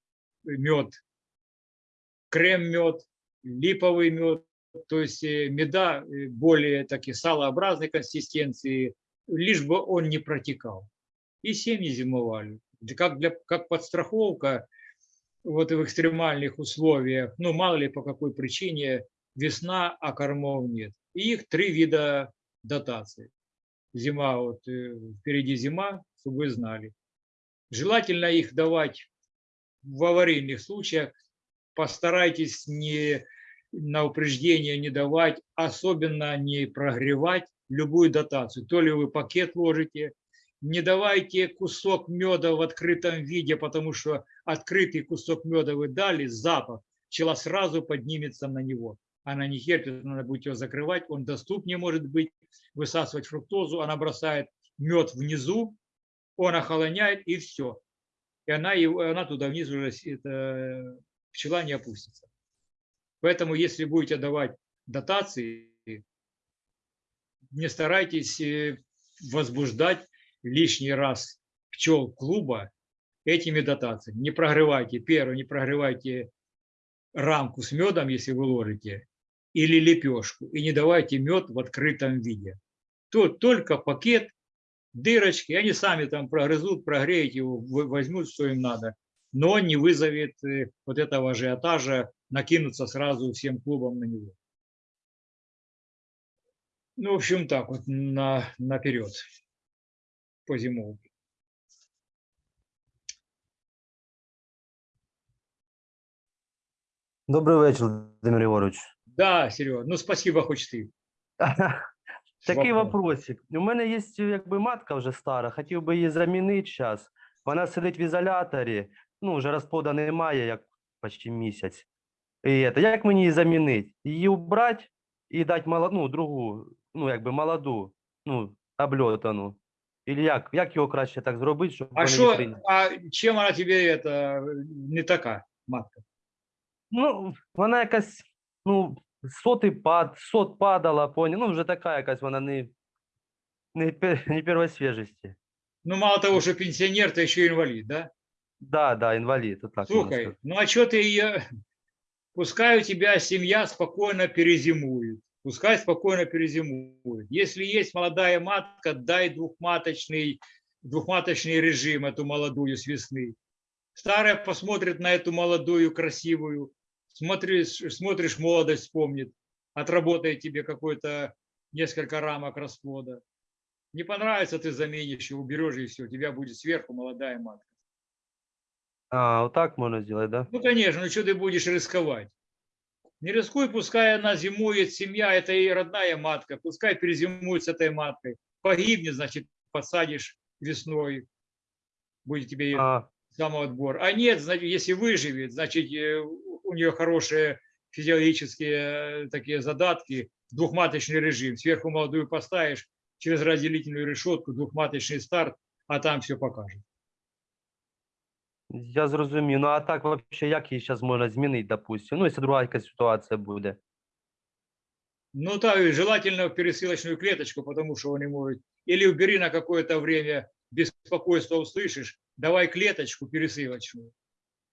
A: мед, крем-мед, липовый мед, то есть э, меда э, более такие салообразной консистенции, лишь бы он не протекал. И семьи зимовали. Как, для, как подстраховка вот в экстремальных условиях, ну мало ли по какой причине, весна, а кормов нет. И их три вида дотации. Зима, вот э, впереди зима, чтобы вы знали. Желательно их давать в аварийных случаях. Постарайтесь не на упреждение не давать, особенно не прогревать любую дотацию. То ли вы пакет ложите, не давайте кусок меда в открытом виде, потому что открытый кусок меда вы дали, запах, пчела сразу поднимется на него. Она не терпит, надо будет его закрывать, он доступнее может быть, высасывать фруктозу, она бросает мед внизу, он охолоняет и все. И она, его, она туда вниз уже, это, пчела не опустится. Поэтому, если будете давать дотации, не старайтесь э, возбуждать лишний раз пчел клуба этими дотациями. Не прогревайте, первое, не прогревайте рамку с медом, если вы ложите, или лепешку, и не давайте мед в открытом виде. Тут только пакет, дырочки, они сами там прогрызут, прогреют его, возьмут, что им надо, но не вызовет э, вот этого ажиотажа накинуться сразу всем клубом на него. Ну, в общем, так вот на, наперед по зимовке.
B: Добрий вечір, Володимир Ігорович.
A: Да, Серега, ну спасибо, хоч ти.
B: Такий
A: Вопрос.
B: вопросик. У мене є якби матка вже стара, хотів би її замінити зараз. Вона сидить в ізоляторі, ну, вже розплода немає, як почти місяць. І це, як мені її замінити? Її убрати і дати молоду, ну, другу, ну, якби молоду, ну, обльотану. Или як? Як його краще так зробити, щоб
A: А
B: вони не
A: что,
B: прийняли?
A: а чем она тебе это не така, матка?
B: Ну, вона якась, ну, сотий пад, сот падала, поняв, ну, вже така якась вона не, не, пе- не первой свіжості.
A: Ну, мало того, что пенсионер, ты еще инвалид, да?
B: Да, да, інвалід, от так можна
A: Слухай,
B: сказати.
A: ну а что ты ее... Пускай у тебя семья спокойно перезимует. Пускай спокойно перезимует. Если есть молодая матка, дай двухматочный, двухматочный режим, эту молодую с весны. Старая посмотрит на эту молодую, красивую, смотришь, смотришь молодость, вспомнит, отработает тебе какой-то несколько рамок расплода. Не понравится, ты заменишь уберешь, и все, у тебя будет сверху молодая матка.
B: А, отак можна зробити, да?
A: Ну, конечно, ну что ты будешь рисковать? Не рискуй, пускай она зимует, семья, это и родная матка, пускай перезимует с этой маткой. Погибнет, значит, посадишь весной, будет тебе
B: А,
A: самоотбор. А нет, значит, если выживет, значит, э, у нее хорошие физиологические э, такие задатки, двухматочный режим. Сверху молодую поставишь, через разделительную решетку, двухматочный старт, а там все покажет.
B: я зрозумів. Ну, а так, вообще, як її зараз можна змінити, допустим? Ну, якщо друга якась ситуація буде.
A: Ну, так, желательно в пересылочную клеточку, потому что он не может. Или убери на какое-то время, беспокойство услышишь, давай клеточку пересылочную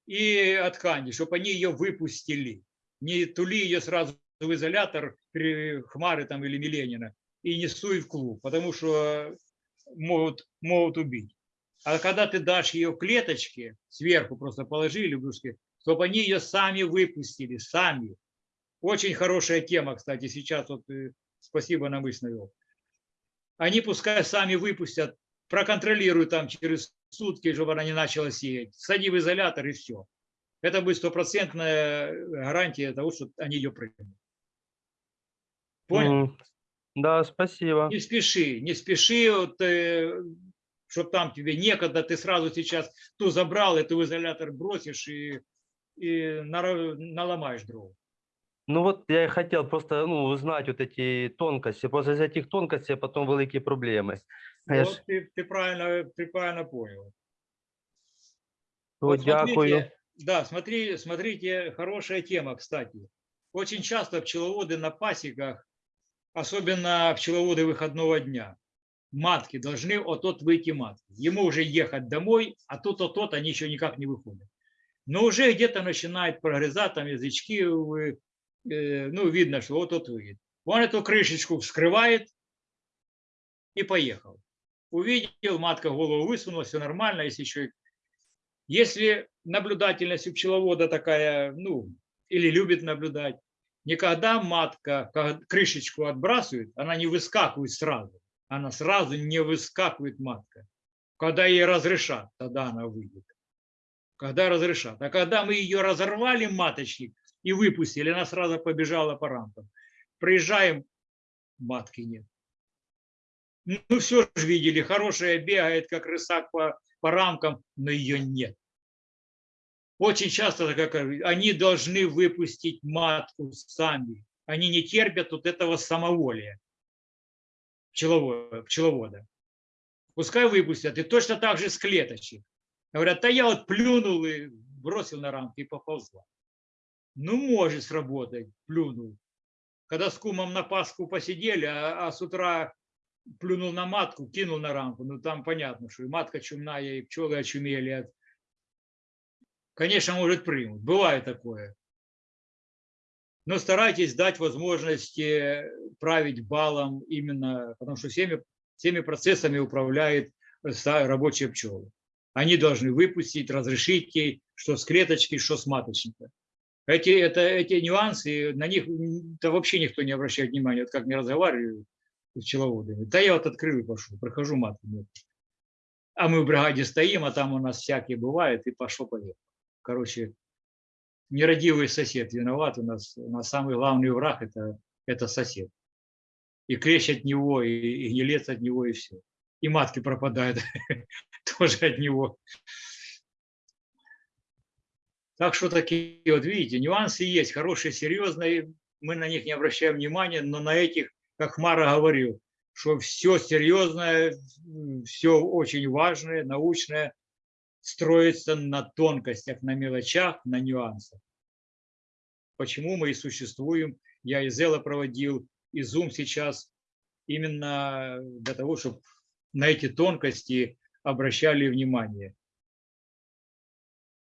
A: и от ткани, чтобы они ее выпустили. Не тули ее сразу в изолятор при Хмары там или Миленина и не суй в клуб, потому что могут, могут убить. А когда ты дашь ее клеточке, сверху просто положи лягушки, чтобы они ее сами выпустили, сами. Очень хорошая тема, кстати, сейчас вот э, спасибо на мысль навел. Они пускай сами выпустят, проконтролируют там через сутки, чтобы она не начала сеять. Сади в изолятор и все. Это будет стопроцентная гарантия того, что они ее примут. Понял?
B: Мгм. Да, спасибо.
A: Не спеши, не спеши, вот, чтобы там тебе некогда, ты сразу сейчас ту забрал, в изолятор бросишь и, и наломаешь дров.
B: Ну вот я и хотел просто ну, узнать вот эти тонкости. После этих тонкостей потом великі проблеми. А я ж-
A: Вот ты, ты правильно, ты правильно понял.
B: То
A: Вот
B: дякую.
A: смотрите, да, смотри, смотрите, хорошая тема, кстати. Очень часто пчеловоды на пасеках, особенно пчеловоды выходного дня, матки должны от-от выйти матки. Ему уже ехать домой, а тут от-от они еще никак не выходят. Но уже где-то начинает прогрызать там язычки, э, ну, видно, что вот-от выйдет. Он эту крышечку вскрывает и поехал. Увидел, матка голову высунула, все нормально, если еще если наблюдательность у пчеловода такая, ну, или любит наблюдать, никогда матка ка- крышечку отбрасывает, она не выскакивает сразу. Она сразу не выскакивает матка. Когда ей разрешат, тогда она выйдет. Когда разрешат. А когда мы ее разорвали, маточник, и выпустили, она сразу побежала по рамкам. Приезжаем, матки нет. Ну, все же видели, хорошая бегает, как рысак по, по рамкам, но ее нет. Очень часто как они должны выпустить матку сами. Они не терпят вот этого самоволия пчеловода. пчеловода. Пускай выпустят. И точно так же с клеточек. Говорят, да я вот плюнул и бросил на рамки и поползла. Ну, может сработать, плюнул. Когда с кумом на Пасху посидели, а, а с утра плюнул на матку, кинул на рамку. Ну, там понятно, что и матка чумная, и пчелы очумели. Конечно, может примут. Бывает такое. Но старайтесь дать возможность править балом именно, потому что всеми, всеми процессами управляет рабочие пчелы. Они должны выпустить, разрешить ей, что с клеточки, что с маточника. Эти, это, эти нюансы, на них да вообще никто не обращает внимания. Вот как не разговариваю с пчеловодами. Да я вот открыл и пошел, прохожу матку. А мы в бригаде стоим, а там у нас всякие бывают, и пошло поехало. Короче, нерадивый сосед виноват. У нас, у нас самый главный враг это, это сосед. И клещ от него, и, и гнилец от него, и все. И матки пропадают тоже от него. Так что такие, вот видите, нюансы есть, хорошие, серьезные, мы на них не обращаем внимания, но на этих, как Мара говорил, что все серьезное, все очень важное, научное, строится на тонкостях, на мелочах, на нюансах. Почему мы и существуем. Я и Зела проводил, и Zoom сейчас именно для того, чтобы на эти тонкости обращали внимание.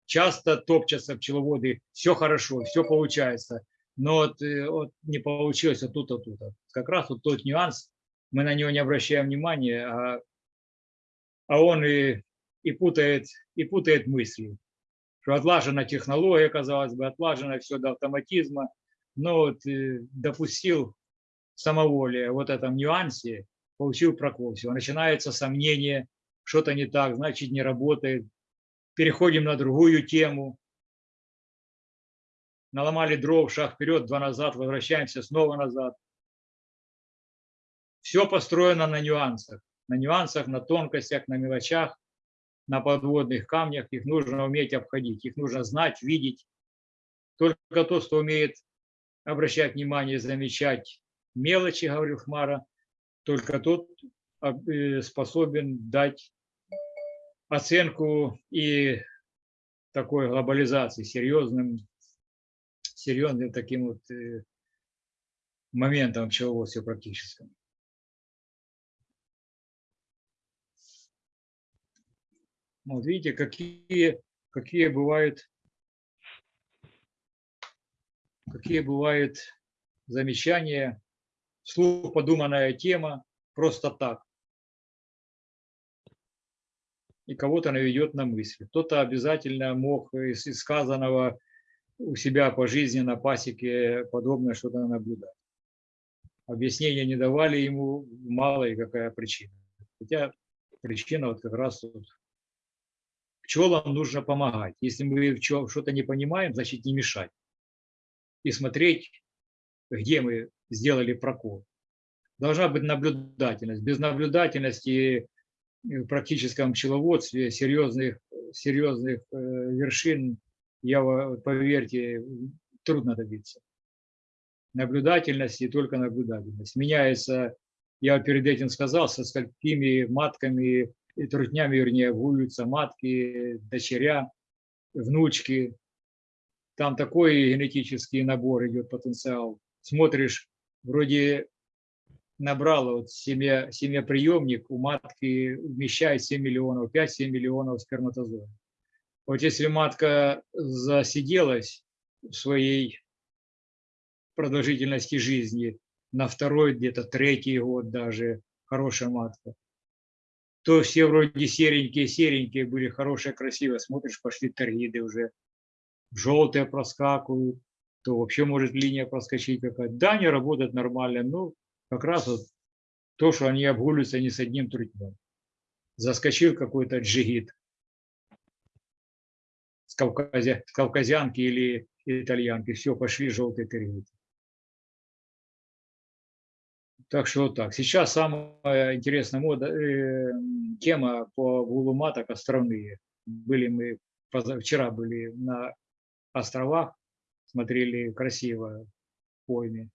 A: Часто топчатся пчеловоды, все хорошо, все получается, но вот, э, вот не получилось вот тут, вот тут. вот. Как раз вот тот нюанс, мы на него не обращаем внимания, а, а он и, и, путает, и путает мысли. Что отлажена технология, казалось бы, отлажено все до автоматизма, но вот э, допустил самоволие вот этом нюансе, получил прокол. Всё, Начинается сомнение, что-то не так, значит не работает. Переходим на другую тему. Наломали дров, шаг вперед, два назад, возвращаемся снова назад. Все построено на нюансах. На нюансах, на тонкостях, на мелочах, на подводных камнях. Их нужно уметь обходить, их нужно знать, видеть. Только тот, кто умеет обращать внимание, замечать мелочи, говорил Хмара, только тот об- э, способен дать оценку и такой глобализации, серьезным, серьезным таким вот э, моментом в практическом. Вот видите, какие, какие бывают, какие бывают замечания, вслух подуманная тема, просто так. И кого-то наведет на мысль. Кто-то обязательно мог из сказанного у себя по жизни на пасеке подобное что-то наблюдать. Объяснения не давали ему, мало и какая причина. Хотя причина вот как раз вот пчелам нужно помогать. Если мы что-то не понимаем, значит не мешать. И смотреть, где мы сделали прокол. должна быть наблюдательность. Без наблюдательности в практическом пчеловодстве серьезных, серьезных э, вершин, я, поверьте, трудно добиться. Наблюдательность и только наблюдательность. Меняется, я перед этим сказал, со сколькими матками трутнями, вернее, гуются матки, дочеря, внучки. Там такой генетический набор идет, потенциал. Смотришь, вроде набрала вот семя, семяприемник, у матки вмещает 7 миллионов, 5-7 миллионов сперматозоидов. Вот если матка засиделась в своей продолжительности жизни на второй, где-то третий год даже, хорошая матка, то все вроде серенькие-серенькие были, хорошие, красивые. Смотришь, пошли торгиды уже, желтые проскакивают, то вообще может линия проскочить какая-то. Да, они работают нормально, но как раз вот то, что они обгуливаются не с одним трутнем. Заскочил какой-то джигит с, Кавказя, с кавказянки или итальянки, все, пошли желтые торгиды. Так что вот так. Сейчас самая интересная мода, э, тема по гулуматок островные. Были мы, вчера были на островах, смотрели красиво пойме.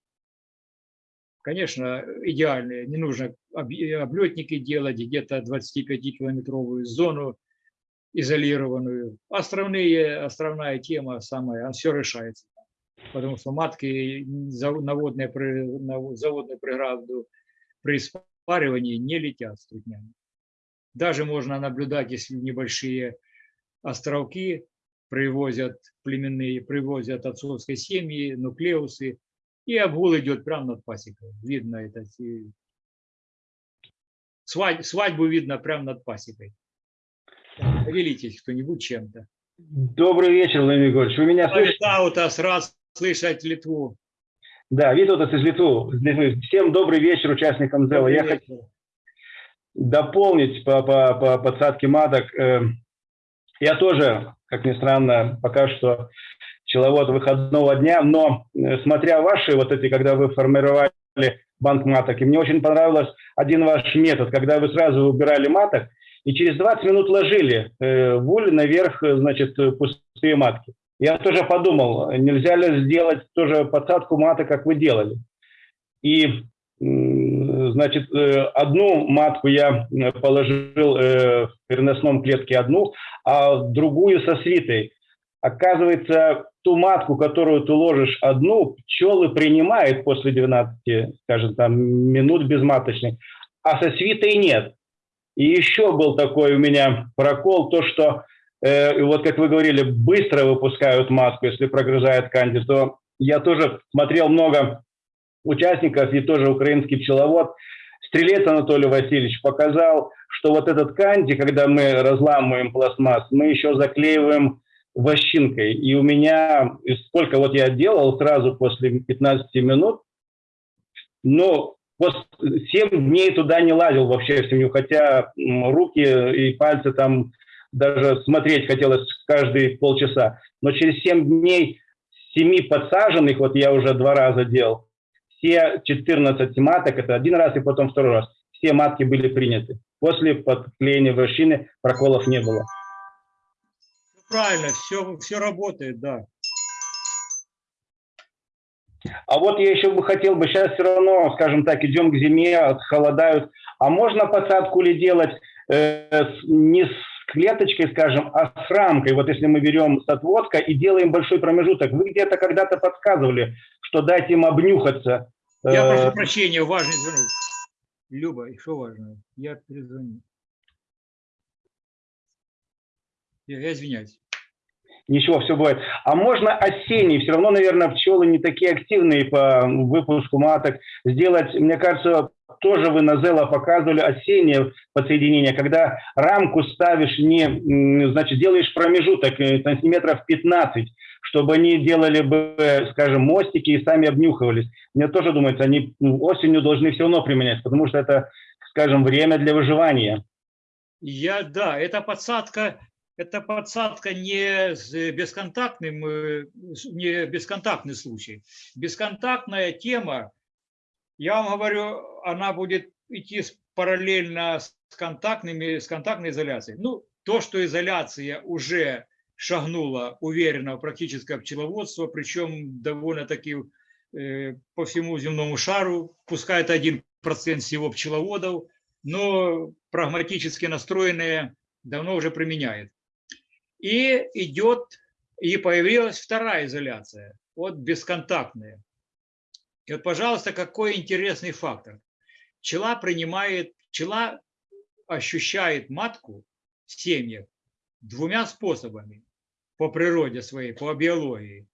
A: Конечно, идеальные. Не нужно об- облетники делать, где-то 25-километровую зону изолированную. Островные, островная тема самая, все решается. Потому что матки за- наводные, при- на заводную преграду при спаривании не летят с. Даже можно наблюдать, если небольшие островки привозят племенные, привозят отцовской семьи, нуклеусы, и обгул идет прямо над пасекой. Видно это. свадьбу видно прямо над пасекой. Поделитесь кто-нибудь чем-то.
C: Добрый вечер, Владимир Григорьевич. Вы меня слышите?
A: Рад слышать Литву.
C: Да, Витутас из Литвы. Всем добрый вечер участникам ЗЭЛа. Я хочу дополнить по, по, по подсадке маток. Э, Я тоже, как ни странно, пока что пчеловод выходного дня, но э, смотря ваши вот эти, когда вы формировали банк маток, и мне очень понравилось один ваш метод, когда вы сразу убирали маток и через 20 минут ложили э, в уль наверх, э, значит, э, пустые матки. Я тоже подумал, нельзя ли сделать тоже подсадку маток, как вы делали. И Значит, э, одну матку я э, положил э, в переносном клетке одну, а другую со свитой. Оказывается, ту матку, которую ты ложишь одну, пчелы принимают после 12, скажем, там, минут безматочных, а со свитой нет. И еще был такой у меня прокол, то, что, э, вот как вы говорили, быстро выпускают матку, если прогрызает канди, то я тоже смотрел много участников и тоже украинский пчеловод, Стрелец Анатолий Васильевич показал, что вот этот канди, когда мы разламываем пластмасс, мы еще заклеиваем вощинкой. И у меня, и сколько вот я делал сразу после 15 минут, но 7 дней туда не лазил вообще в семью, хотя руки и пальцы там даже смотреть хотелось каждые полчаса. Но через 7 дней семи подсаженных, вот я уже два раза делал, все 14 маток, это один раз и потом второй раз, все матки были приняты. После подклеения вощины проколов не было.
A: Правильно, все, все работает, да.
C: А вот я еще бы хотел бы, сейчас все равно, скажем так, идем к зиме, холодают, а можно посадку ли делать э, не с клеточкой, скажем, а с рамкой, вот если мы берем с отводка и делаем большой промежуток. Вы где-то когда-то подсказывали, что дать им обнюхаться.
A: Я
C: Э,
A: прошу прощения, важный звонок. Люба, и что важно? Я перезвоню. Я, я извиняюсь.
C: Ничего, все бывает. А можно осенний, все равно, наверное, пчелы не такие активные по выпуску маток. Сделать, мне кажется, тоже вы на Зела показывали осеннее подсоединение, когда рамку ставишь не, значит, делаешь промежуток э, сантиметров 15, чтобы они делали бы, скажем, мостики и сами обнюхивались. Мне тоже думается, они ну, осенью должны все равно применять, потому что это, скажем, время для выживания.
A: Я, да, это подсадка, это подсадка не с бесконтактным, э, не бесконтактный случай. Бесконтактная тема, я вам говорю, она будет идти параллельно с контактными, с контактной изоляцией. Ну, то, что изоляция уже шагнула уверенно в практическое пчеловодство, причем довольно-таки э, по всему земному шару, пускай это 1% всего пчеловодов, но прагматически настроенные давно уже применяют. И идет, и появилась вторая изоляция, вот бесконтактная. И вот, пожалуйста, какой интересный фактор. Пчела принимает, пчела ощущает матку в семьях двумя способами по природе своей, по биологии.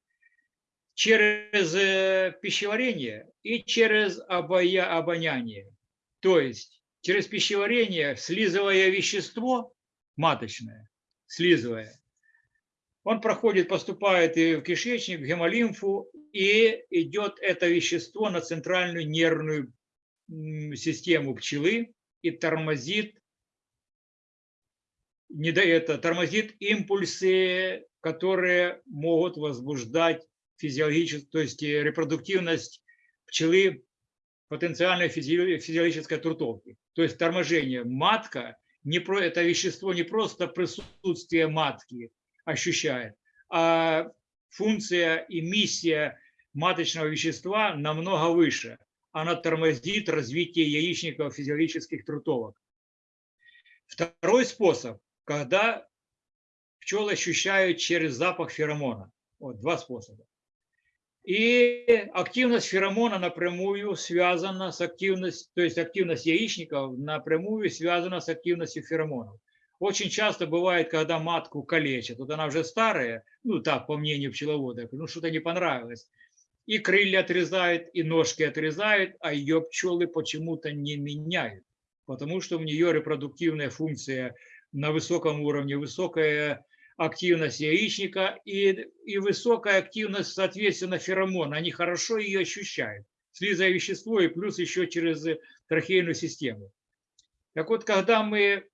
A: Через э, пищеварение и через обоняние. То есть через пищеварение, слизывая вещество маточное, слизывая, он проходит, поступает и в кишечник, в гемолимфу, и идет это вещество на центральную нервную систему пчелы и тормозит, не да это, тормозит импульсы, которые могут возбуждать физиологическую, то есть э, репродуктивность пчелы потенциальной физи- физиологической трутовки. То есть торможение. Матка, не про, это вещество не просто присутствие матки ощущает, а функция и миссия маточного вещества намного выше. Она тормозит развитие яичников физиологических трутовок. Второй способ, когда пчелы ощущают через запах феромона. Вот два способа. И активность феромона напрямую связана с активностью, то есть активность яичников напрямую связана с активностью феромонов. Очень часто бывает, когда матку калечат, вот она уже старая, ну так, по мнению пчеловода, ну что-то не понравилось. И крылья отрезают, и ножки отрезают, а ее пчелы почему-то не меняют, потому что у нее репродуктивная функция на высоком уровне, высокая активность яичника и, и высокая активность, соответственно, феромона. Они хорошо ее ощущают, слизая вещество и плюс еще через трахейную систему. Так вот, когда мы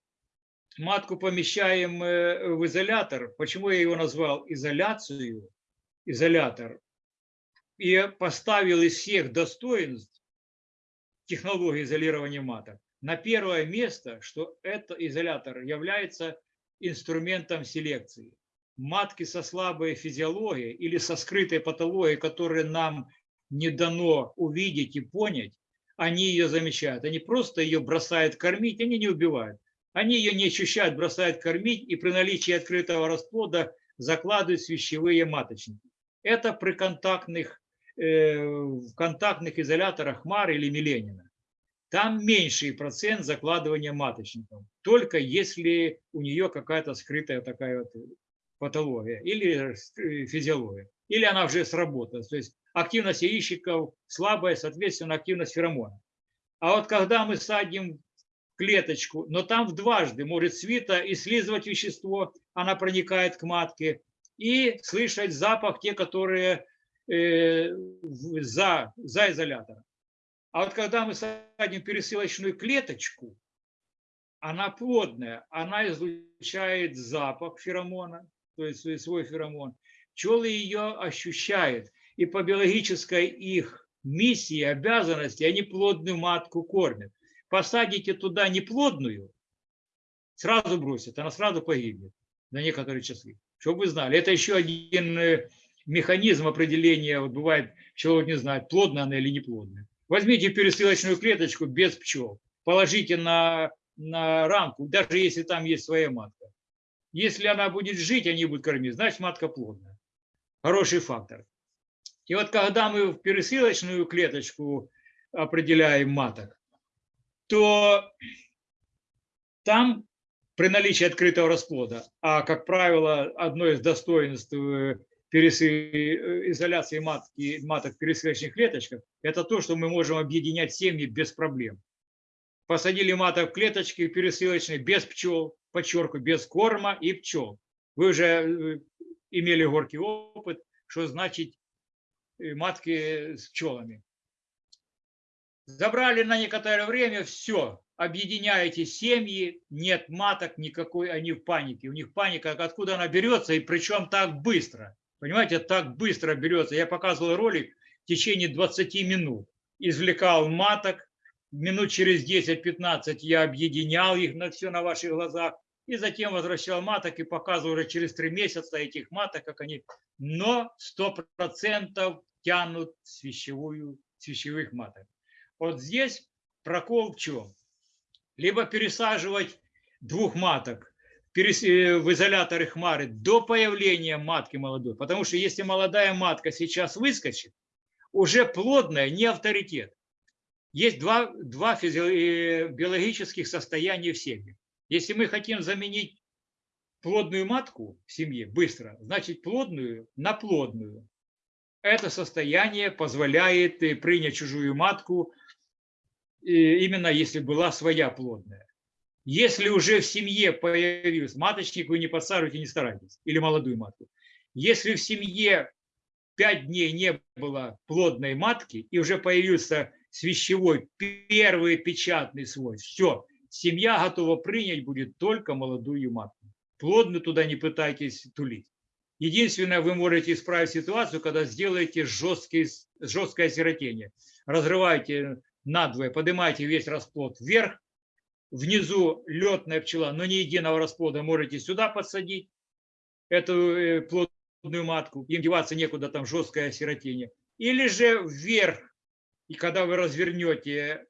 A: матку помещаем э, в изолятор, почему я его назвал изоляцию, изолятор, и поставил из всех достоинств технологии изолирования маток на первое место, что этот изолятор является инструментом селекции. Матки со слабой физиологией или со скрытой патологией, которые нам не дано увидеть и понять, они ее замечают. Они просто ее бросают кормить, они не убивают. Они ее не ощущают, бросают кормить и при наличии открытого расплода закладывают свящевые маточники. Это при контактных, в контактных изоляторах МАР или Миленина. Там меньший процент закладывания маточников, только если у нее какая-то скрытая такая вот патология или физиология, или она уже сработала. То есть активность яичников слабая, соответственно, активность феромона. А вот когда мы садим клеточку, но там в дважды может свита и слизывать вещество, она проникает к матке, и слышать запах те, которые э, за, за изолятором. А вот когда мы садим пересылочную клеточку, она плодная, она излучает запах феромона, то есть свой феромон. Пчелы ее ощущают. И по биологической их миссии, обязанности, они плодную матку кормят. Посадите туда неплодную, сразу бросят, она сразу погибнет на некоторые часы. Чтобы вы знали, это еще один э, механизм определения, вот бывает, человек не знает, плодная она или неплодная. Возьмите пересылочную клеточку без пчел, положите на, на рамку, даже если там есть своя матка. Если она будет жить, они будут кормить, значит матка плодная. Хороший фактор. И вот когда мы в пересылочную клеточку определяем маток, то там при наличии открытого расплода, а, как правило, одно из достоинств э, изоляции матки, маток в пересылочных клеточках, это то, что мы можем объединять семьи без проблем. Посадили маток в клеточки пересылочные без пчел, подчеркиваю, без корма и пчел. Вы уже э, имели горький опыт, что значит э, матки с пчелами. Забрали на некоторое время, все, объединяете семьи, нет маток никакой, они в панике. У них паника, откуда она берется, и причем так быстро. Понимаете, так быстро берется. Я показывал ролик в течение 20 минут. Извлекал маток, минут через 10-15 я объединял их на все на ваших глазах, и затем возвращал маток и показывал уже через три месяца этих маток, как они, но 100% тянут свящевую, свящевых маток. Вот здесь прокол в чем? Либо пересаживать двух маток э, в изоляторы хмары до появления матки молодой, потому что если молодая матка сейчас выскочит, уже плодная не авторитет. Есть два, два э, биологических состояния в семье. Если мы хотим заменить плодную матку в семье быстро, значит плодную на плодную. Это состояние позволяет э, принять чужую матку, именно если была своя плодная. Если уже в семье появилась маточник, вы не подсаживайте, не старайтесь, или молодую матку. Если в семье пять дней не было плодной матки и уже появился свящевой первый печатный свой, все, семья готова принять будет только молодую матку. Плодную туда не пытайтесь тулить. Единственное, вы можете исправить ситуацию, когда сделаете жесткий, жесткое осиротение. Разрываете надвое, поднимаете весь расплод вверх, внизу летная пчела, но не единого расплода можете сюда подсадить эту э, плодную матку, им деваться некуда, там жесткое осиротение. Или же вверх, и когда вы развернете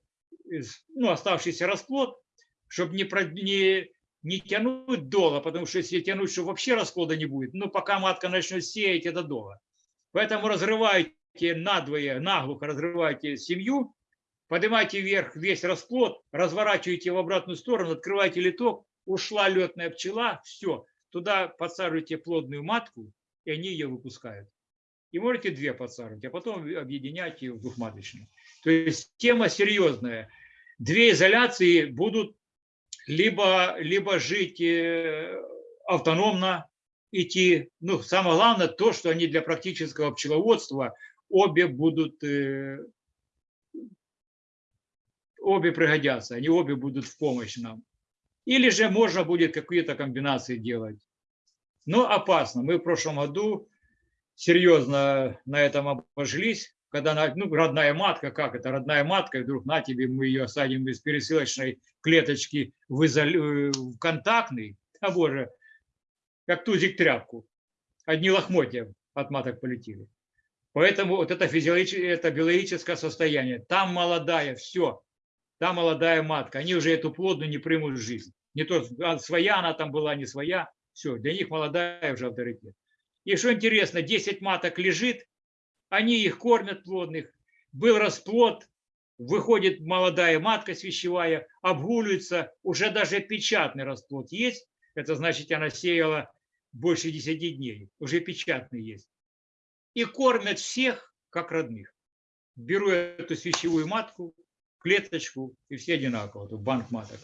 A: ну, оставшийся расплод, чтобы не, не, не тянуть доло, потому что если тянуть, что вообще расплода не будет, ну, пока матка начнет сеять, это долго. Поэтому разрывайте надвое, наглухо разрывайте семью, поднимайте вверх весь расплод, разворачиваете в обратную сторону, открывайте литок, ушла летная пчела, все, туда подсаживайте плодную матку, и они ее выпускают. И можете две подсаживать, а потом объединяйте в двухматочную. То есть тема серьезная. Две изоляции будут либо, либо жить э, автономно, идти. Ну, самое главное то, что они для практического пчеловодства обе будут, э, обе пригодятся, они обе будут в помощь нам. Или же можно будет какие-то комбинации делать. Но опасно. Мы в прошлом году серьезно на этом обожились, когда ну, родная матка, как это, родная матка, вдруг на тебе мы ее садим из пересылочной клеточки в, изоль- э, в контактный, а боже, как тузик тряпку. Одни лохмотья от маток полетели. Поэтому вот это, физиологическое, это биологическое состояние. Там молодая, все. Там молодая матка. Они уже эту плодную не примут в жизнь. Не то, а своя она там была, не своя. Все, для них молодая уже авторитет. И что интересно, 10 маток лежит, они их кормят плодных. Был расплод, выходит молодая матка свящевая, обгуливается, уже даже печатный расплод есть. Это значит, она сеяла больше 10 дней, уже печатный есть. И кормят всех, как родных. Беру эту свящевую матку, клеточку, и все одинаково, тут банк маток.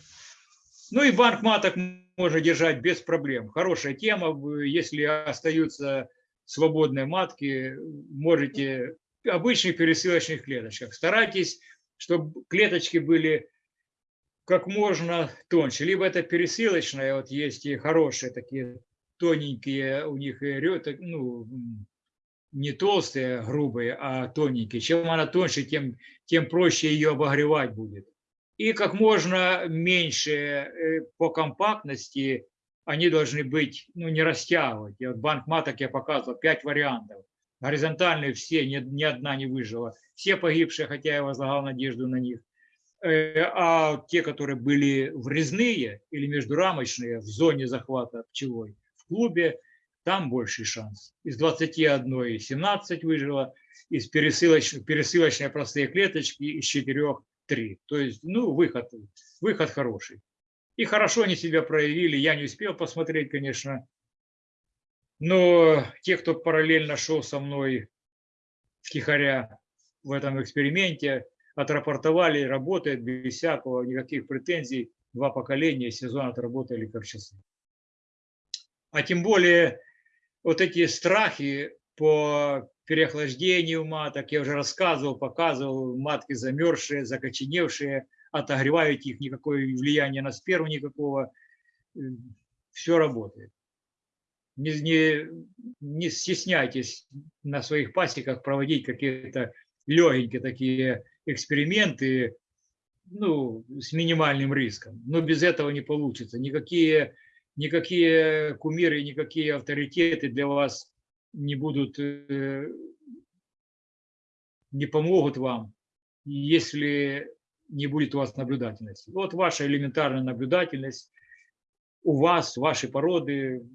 A: Ну и банк маток можно держать без проблем. Хорошая тема, если остаются свободные матки, можете в обычных пересылочных клеточках. Старайтесь, чтобы клеточки были как можно тоньше. Либо это пересылочная, вот есть и хорошие такие тоненькие у них, ну, не толстые, грубые, а тоненькие. Чем она тоньше, тем, тем проще ее обогревать будет. И как можно меньше э, по компактности они должны быть, ну, не растягивать. Вот банк маток я показывал, пять вариантов. Горизонтальные все, ни, ни одна не выжила. Все погибшие, хотя я возлагал надежду на них. Э, А те, которые были врезные или междурамочные в зоне захвата пчелой, в клубе, там больший шанс. Из 21 17 выжило, из пересылочной, пересылочной простые клеточки из 4 3. То есть, ну, выход, выход хороший. И хорошо они себя проявили. Я не успел посмотреть, конечно. Но те, кто параллельно шел со мной втихаря в этом эксперименте, отрапортовали, работает без всякого, никаких претензий. Два поколения сезон отработали как часы. А тем более вот эти страхи по переохлаждению маток, я уже рассказывал, показывал, матки замерзшие, закоченевшие, отогревают их, никакое влияния на сперму никакого, все работает. Не, не, не стесняйтесь на своих пасеках проводить какие-то легенькие такие эксперименты, ну, с минимальным риском. Но без этого не получится. Никакие, никакие кумиры, никакие авторитеты для вас не будут, э, не помогут вам, если не будет у вас наблюдательности. Вот ваша элементарная наблюдательность у вас, вашей породы,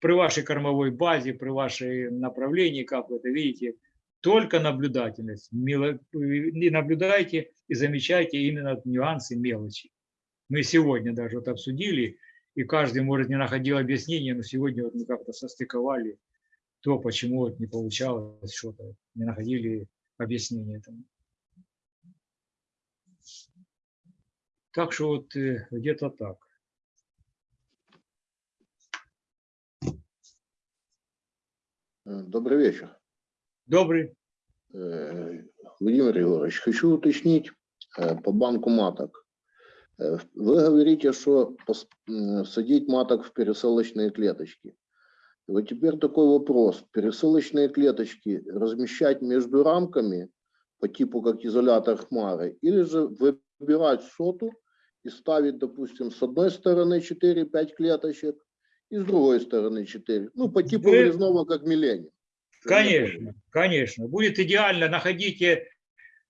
A: при вашей кормовой базе, при вашей направлении, как вы это видите, только наблюдательность. И наблюдайте и замечайте именно нюансы, мелочи. Мы сегодня даже вот обсудили, и каждый, может, не находил объяснения, но сегодня вот мы как-то состыковали то, почему вот не получалось что-то, не находили объяснения этому. Так что вот э, где-то так.
D: Добрый вечер.
A: Добрый.
D: Э, Владимир Егорович, хочу уточнить э, по банку маток. Э, Вы говорите, что м, садить маток в пересылочные клеточки. И Вот теперь такой вопрос. Пересылочные клеточки размещать между рамками по типу как изолятор хмары или же выбирать соту и ставить, допустим, с одной стороны 4-5 клеточек и с другой стороны 4. Ну, по типу
A: Вы-
D: резного как миллениум.
A: Конечно, конечно. Будет идеально. Находите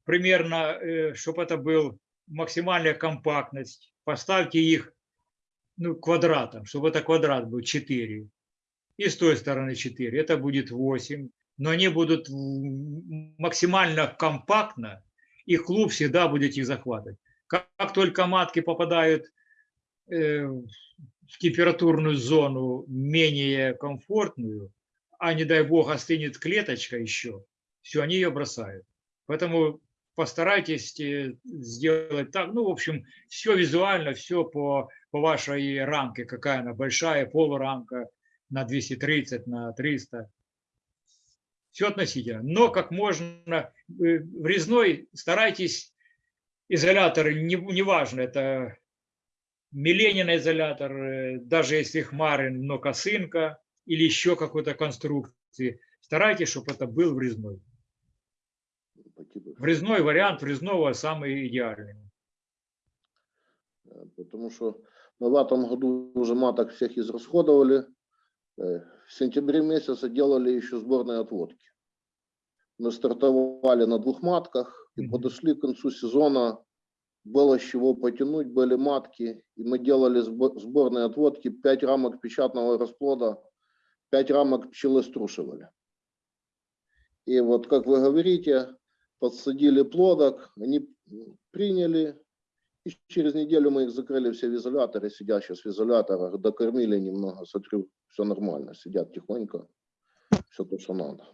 A: примерно, чтобы это был максимальная компактность. Поставьте их ну, квадратом, чтобы это квадрат был 4. И с той стороны 4. Это будет 8. Но они будут максимально компактно, и клуб всегда будет их захватывать. Как, как только матки попадают э, в температурную зону менее комфортную, а не дай бог остынет клеточка еще, все, они ее бросают. Поэтому постарайтесь э, сделать так, ну, в общем, все визуально, все по, по вашей рамке, какая она большая, полурамка на 230, на 300. Все относительно. Но как можно, э, врезной старайтесь изоляторы, не- неважно, это Миленин изолятор, э, даже если хмары, но косынка, или еще какой-то конструкции. Старайтесь, чтобы это был врезной.
D: Типу
A: Врезной вариант врезного самый идеальный.
D: Потому что мы в этом году уже маток всех израсходовали. В сентябре месяце делали еще сборные отводки. Мы стартовали на двух матках и подошли к концу сезона. Было с чего потянуть, были матки. И мы делали сбо- сборные отводки, 5 рамок печатного расплода, 5 рамок пчелы струшивали. И вот, как вы говорите, подсадили плодок, они приняли, и через неделю мы их закрыли все в изоляторе, сидят сейчас в изоляторах, докормили немного, смотрю, все нормально, сидят тихонько, все то, что надо.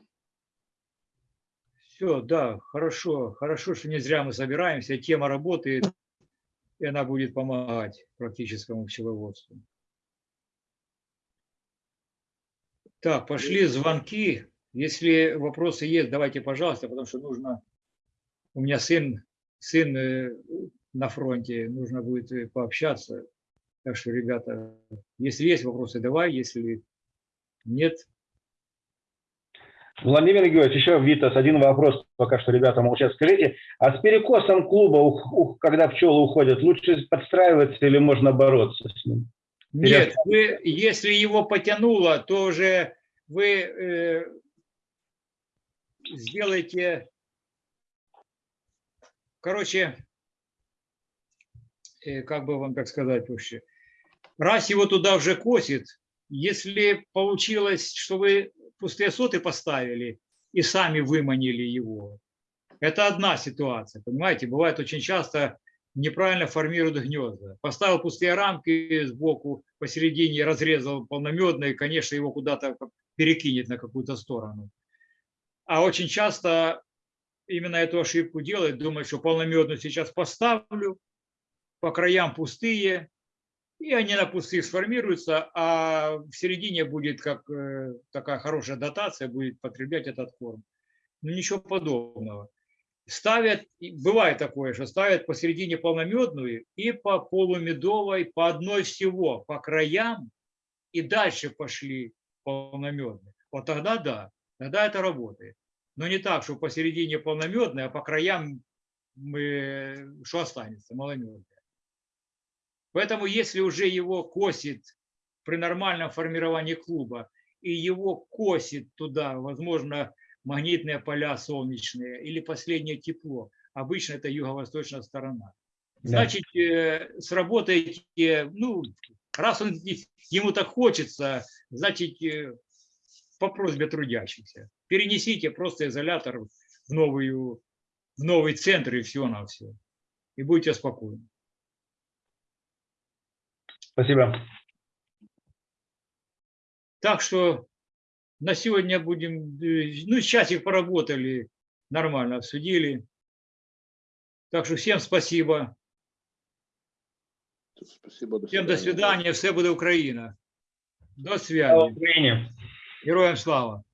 A: Все, да, хорошо. Хорошо, что не зря мы собираемся. Тема работает, и она будет помогать практическому пчеловодству. Так, пошли звонки. Если вопросы есть, давайте, пожалуйста, потому что нужно... У меня сын, сын э, на фронте, нужно будет э, пообщаться. Так что, ребята, если есть вопросы, давай, если нет,
C: Владимир Георгиевич, еще Витас, один вопрос, пока что ребята молчат. Скажите, а с перекосом клуба, ух- ух, когда пчелы уходят, лучше подстраиваться или можно бороться с ним?
A: Нет, вы, если его потянуло, то уже вы э, сделаете, короче, э, как бы вам так сказать вообще, раз его туда уже косит, если получилось, что вы пустые соты поставили и сами выманили его, это одна ситуация, понимаете, бывает очень часто неправильно формируют гнезда. Поставил пустые рамки сбоку, посередине разрезал полномедные, конечно, его куда-то перекинет на какую-то сторону. А очень часто именно эту ошибку делает, думает, что полномедную сейчас поставлю, по краям пустые, и они на пустых сформируются, а в середине будет как э, такая хорошая дотация, будет потреблять этот корм. Ну ничего подобного ставят, бывает такое, что ставят посередине полномедную и по полумедовой, по одной всего, по краям, и дальше пошли полномедные. Вот тогда да, тогда это работает. Но не так, что посередине полномедная, а по краям мы, что останется, маломерная. Поэтому если уже его косит при нормальном формировании клуба, и его косит туда, возможно, магнитные поля солнечные или последнее тепло, обычно это юго-восточная сторона.
C: Да.
A: Значит, э, сработаете, ну, раз он, ему так хочется, значит, э, по просьбе трудящихся. Перенесите просто изолятор в, новую, в новый центр и все на все. И будьте спокойны.
C: Спасибо.
A: Так что на сегодня будем, э, ну, часик поработали, нормально обсудили. Так что всем спасибо.
D: Спасибо, до
A: Всем до
D: свидания.
A: свидания. Все буде Україна. До
C: Слава
A: связи.
C: Украине.
A: Героям слава.